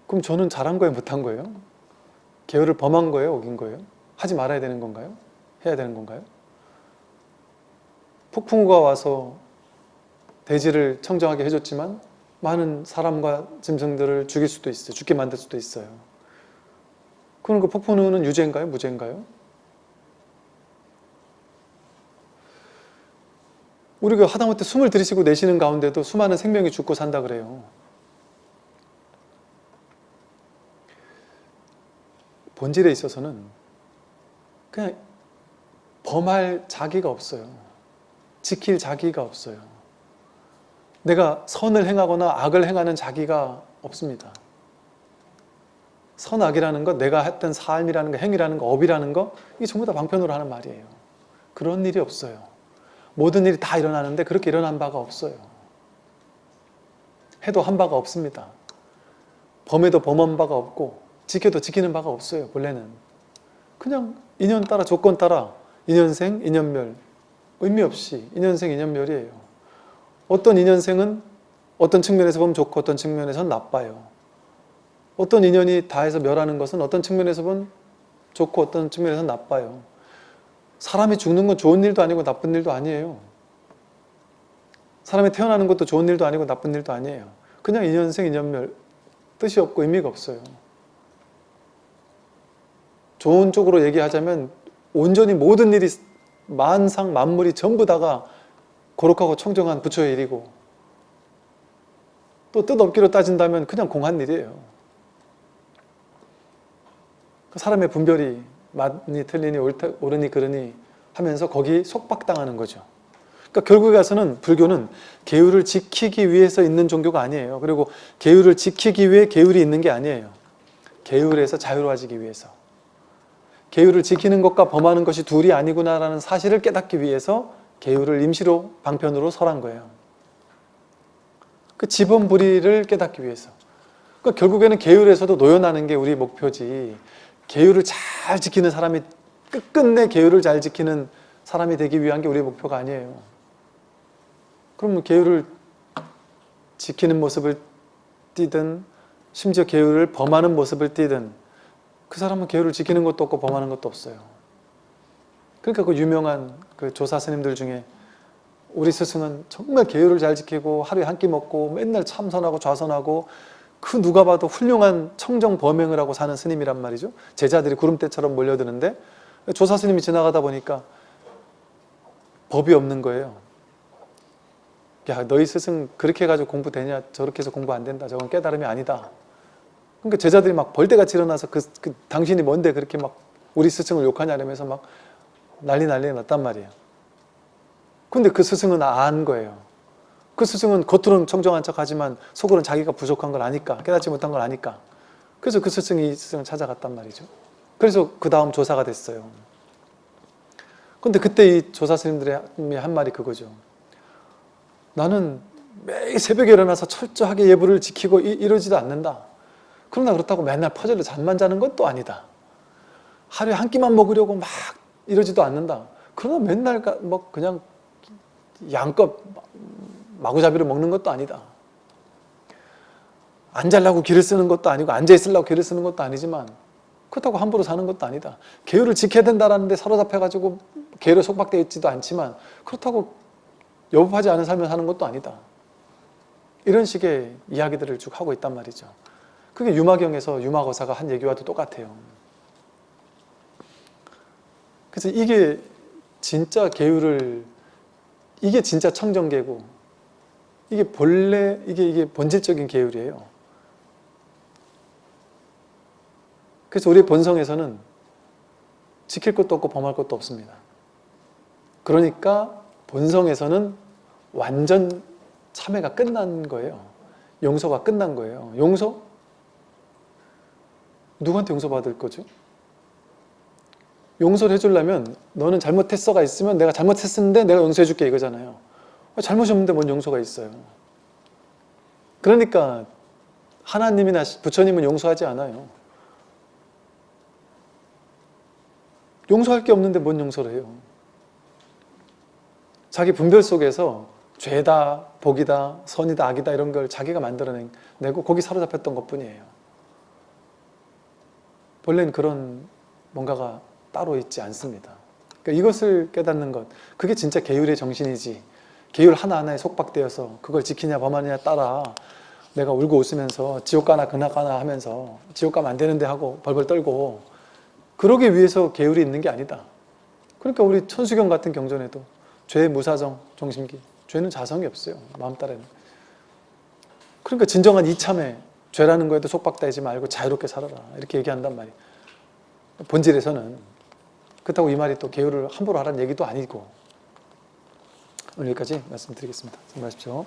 그럼 저는 잘한 거예요? 못한 거예요? 계율을 범한 거예요? 어긴 거예요? 하지 말아야 되는 건가요? 해야 되는 건가요? 폭풍우가 와서 대지를 청정하게 해줬지만 많은 사람과 짐승들을 죽일 수도 있어요. 죽게 만들 수도 있어요. 그럼 그 폭풍우는 유죄인가요? 무죄인가요? 우리가 하다못해 숨을 들이쉬고 내쉬는 가운데도 수많은 생명이 죽고 산다 그래요. 본질에 있어서는 그냥 범할 자기가 없어요. 지킬 자기가 없어요. 내가 선을 행하거나 악을 행하는 자기가 없습니다. 선악이라는 것, 내가 했던 삶이라는 거, 행위라는 거, 업이라는 거 이게 전부 다 방편으로 하는 말이에요. 그런 일이 없어요. 모든 일이 다 일어나는데 그렇게 일어난 바가 없어요. 해도 한 바가 없습니다. 범해도 범한 바가 없고 지켜도 지키는 바가 없어요. 본래는. 그냥 인연 따라 조건 따라 인연생, 인연멸 의미 없이 인연생, 인연멸이에요. 어떤 인연생은 어떤 측면에서 보면 좋고 어떤 측면에서는 나빠요. 어떤 인연이 다해서 멸하는 것은 어떤 측면에서 보면 좋고 어떤 측면에서는 나빠요. 사람이 죽는 건 좋은 일도 아니고 나쁜 일도 아니에요. 사람이 태어나는 것도 좋은 일도 아니고 나쁜 일도 아니에요. 그냥 인연생, 인연멸 뜻이 없고 의미가 없어요. 좋은 쪽으로 얘기하자면 온전히 모든 일이 만상 만물이 전부 다가 거룩하고 청정한 부처의 일이고 또 뜻없기로 따진다면 그냥 공한 일이에요. 그 사람의 분별이 맞니 틀리니 옳다, 옳으니 그르니 하면서 거기 속박당하는 거죠. 그러니까 결국에 가서는 불교는 계율을 지키기 위해서 있는 종교가 아니에요. 그리고 계율을 지키기 위해 계율이 있는 게 아니에요. 계율에서 자유로워지기 위해서. 계율을 지키는 것과 범하는 것이 둘이 아니구나라는 사실을 깨닫기 위해서 계율을 임시로 방편으로 설한 거예요. 그 지번불이를 깨닫기 위해서. 그러니까 결국에는 계율에서도 노연하는 게 우리 목표지. 계율을 잘 지키는 사람이 끝끝내 계율을 잘 지키는 사람이 되기 위한 게 우리의 목표가 아니에요. 그러면 계율을 지키는 모습을 띠든 심지어 계율을 범하는 모습을 띠든 그 사람은 계율을 지키는 것도 없고 범하는 것도 없어요. 그러니까 그 유명한 그 조사 스님들 중에 우리 스승은 정말 계율을 잘 지키고 하루에 한 끼 먹고 맨날 참선하고 좌선하고 그 누가 봐도 훌륭한 청정 범행을 하고 사는 스님이란 말이죠. 제자들이 구름대처럼 몰려드는데 조사 스님이 지나가다 보니까 법이 없는 거예요. 야 너희 스승 그렇게 해가지고 공부 되냐 저렇게 해서 공부 안 된다 저건 깨달음이 아니다. 그러니까 제자들이 막 벌떼같이 일어나서 그, 그 당신이 뭔데 그렇게 막 우리 스승을 욕하냐 이러면서 막 난리 난리 났단 말이에요. 근데 그 스승은 안 거예요. 그 스승은 겉으로는 청정한 척 하지만 속으로는 자기가 부족한 걸 아니까 깨닫지 못한 걸 아니까 그래서 그 스승이 이 스승을 찾아갔단 말이죠. 그래서 그 다음 조사가 됐어요. 근데 그때 이 조사 스님들의 한 말이 그거죠. 나는 매일 새벽에 일어나서 철저하게 예불을 지키고 이, 이러지도 않는다. 그러나 그렇다고 맨날 퍼즐로 잠만 자는 것도 아니다. 하루에 한 끼만 먹으려고 막 이러지도 않는다. 그러나 맨날 뭐 그냥 양껏 마구잡이로 먹는 것도 아니다. 앉으려고 기를 쓰는 것도 아니고 앉아있으려고 기를 쓰는 것도 아니지만 그렇다고 함부로 사는 것도 아니다. 계율을 지켜야 된다는 데 사로잡혀가지고 계율에 속박되어 있지도 않지만 그렇다고 여법하지 않은 삶을 사는 것도 아니다. 이런 식의 이야기들을 쭉 하고 있단 말이죠. 그게 유마경에서 유마거사가 한 얘기와도 똑같아요. 그래서 이게 진짜 계율을 이게 진짜 청정계고 이게 본래 이게 이게 본질적인 계율이에요. 그래서 우리 본성에서는 지킬 것도 없고 범할 것도 없습니다. 그러니까 본성에서는 완전 참회가 끝난 거예요. 용서가 끝난 거예요. 용서? 누구한테 용서받을 거죠? 용서를 해주려면 너는 잘못했어가 있으면 내가 잘못했는데 내가 용서해 줄게 이거잖아요. 잘못이 없는데 뭔 용서가 있어요. 그러니까 하나님이나 부처님은 용서하지 않아요. 용서할 게 없는데 뭔 용서를 해요. 자기 분별 속에서 죄다, 복이다, 선이다, 악이다 이런 걸 자기가 만들어내고 거기 사로잡혔던 것뿐이에요. 본래는 그런 뭔가가 따로 있지 않습니다. 그러니까 이것을 깨닫는 것, 그게 진짜 계율의 정신이지. 계율 하나하나에 속박되어서 그걸 지키냐 범하느냐 따라 내가 울고 웃으면서 지옥 가나 그나 가나 하면서 지옥 가면 안 되는데 하고 벌벌 떨고 그러기 위해서 계율이 있는 게 아니다. 그러니까 우리 천수경 같은 경전에도 죄 무사정 정심기 죄는 자성이 없어요. 마음 따라는. 그러니까 진정한 이참에 죄라는 거에도 속박되지 말고 자유롭게 살아라 이렇게 얘기한단 말이에요. 본질에서는 그렇다고 이 말이 또 개요를 함부로 하라는 얘기도 아니고 오늘 여기까지 말씀드리겠습니다. 수고하십시오.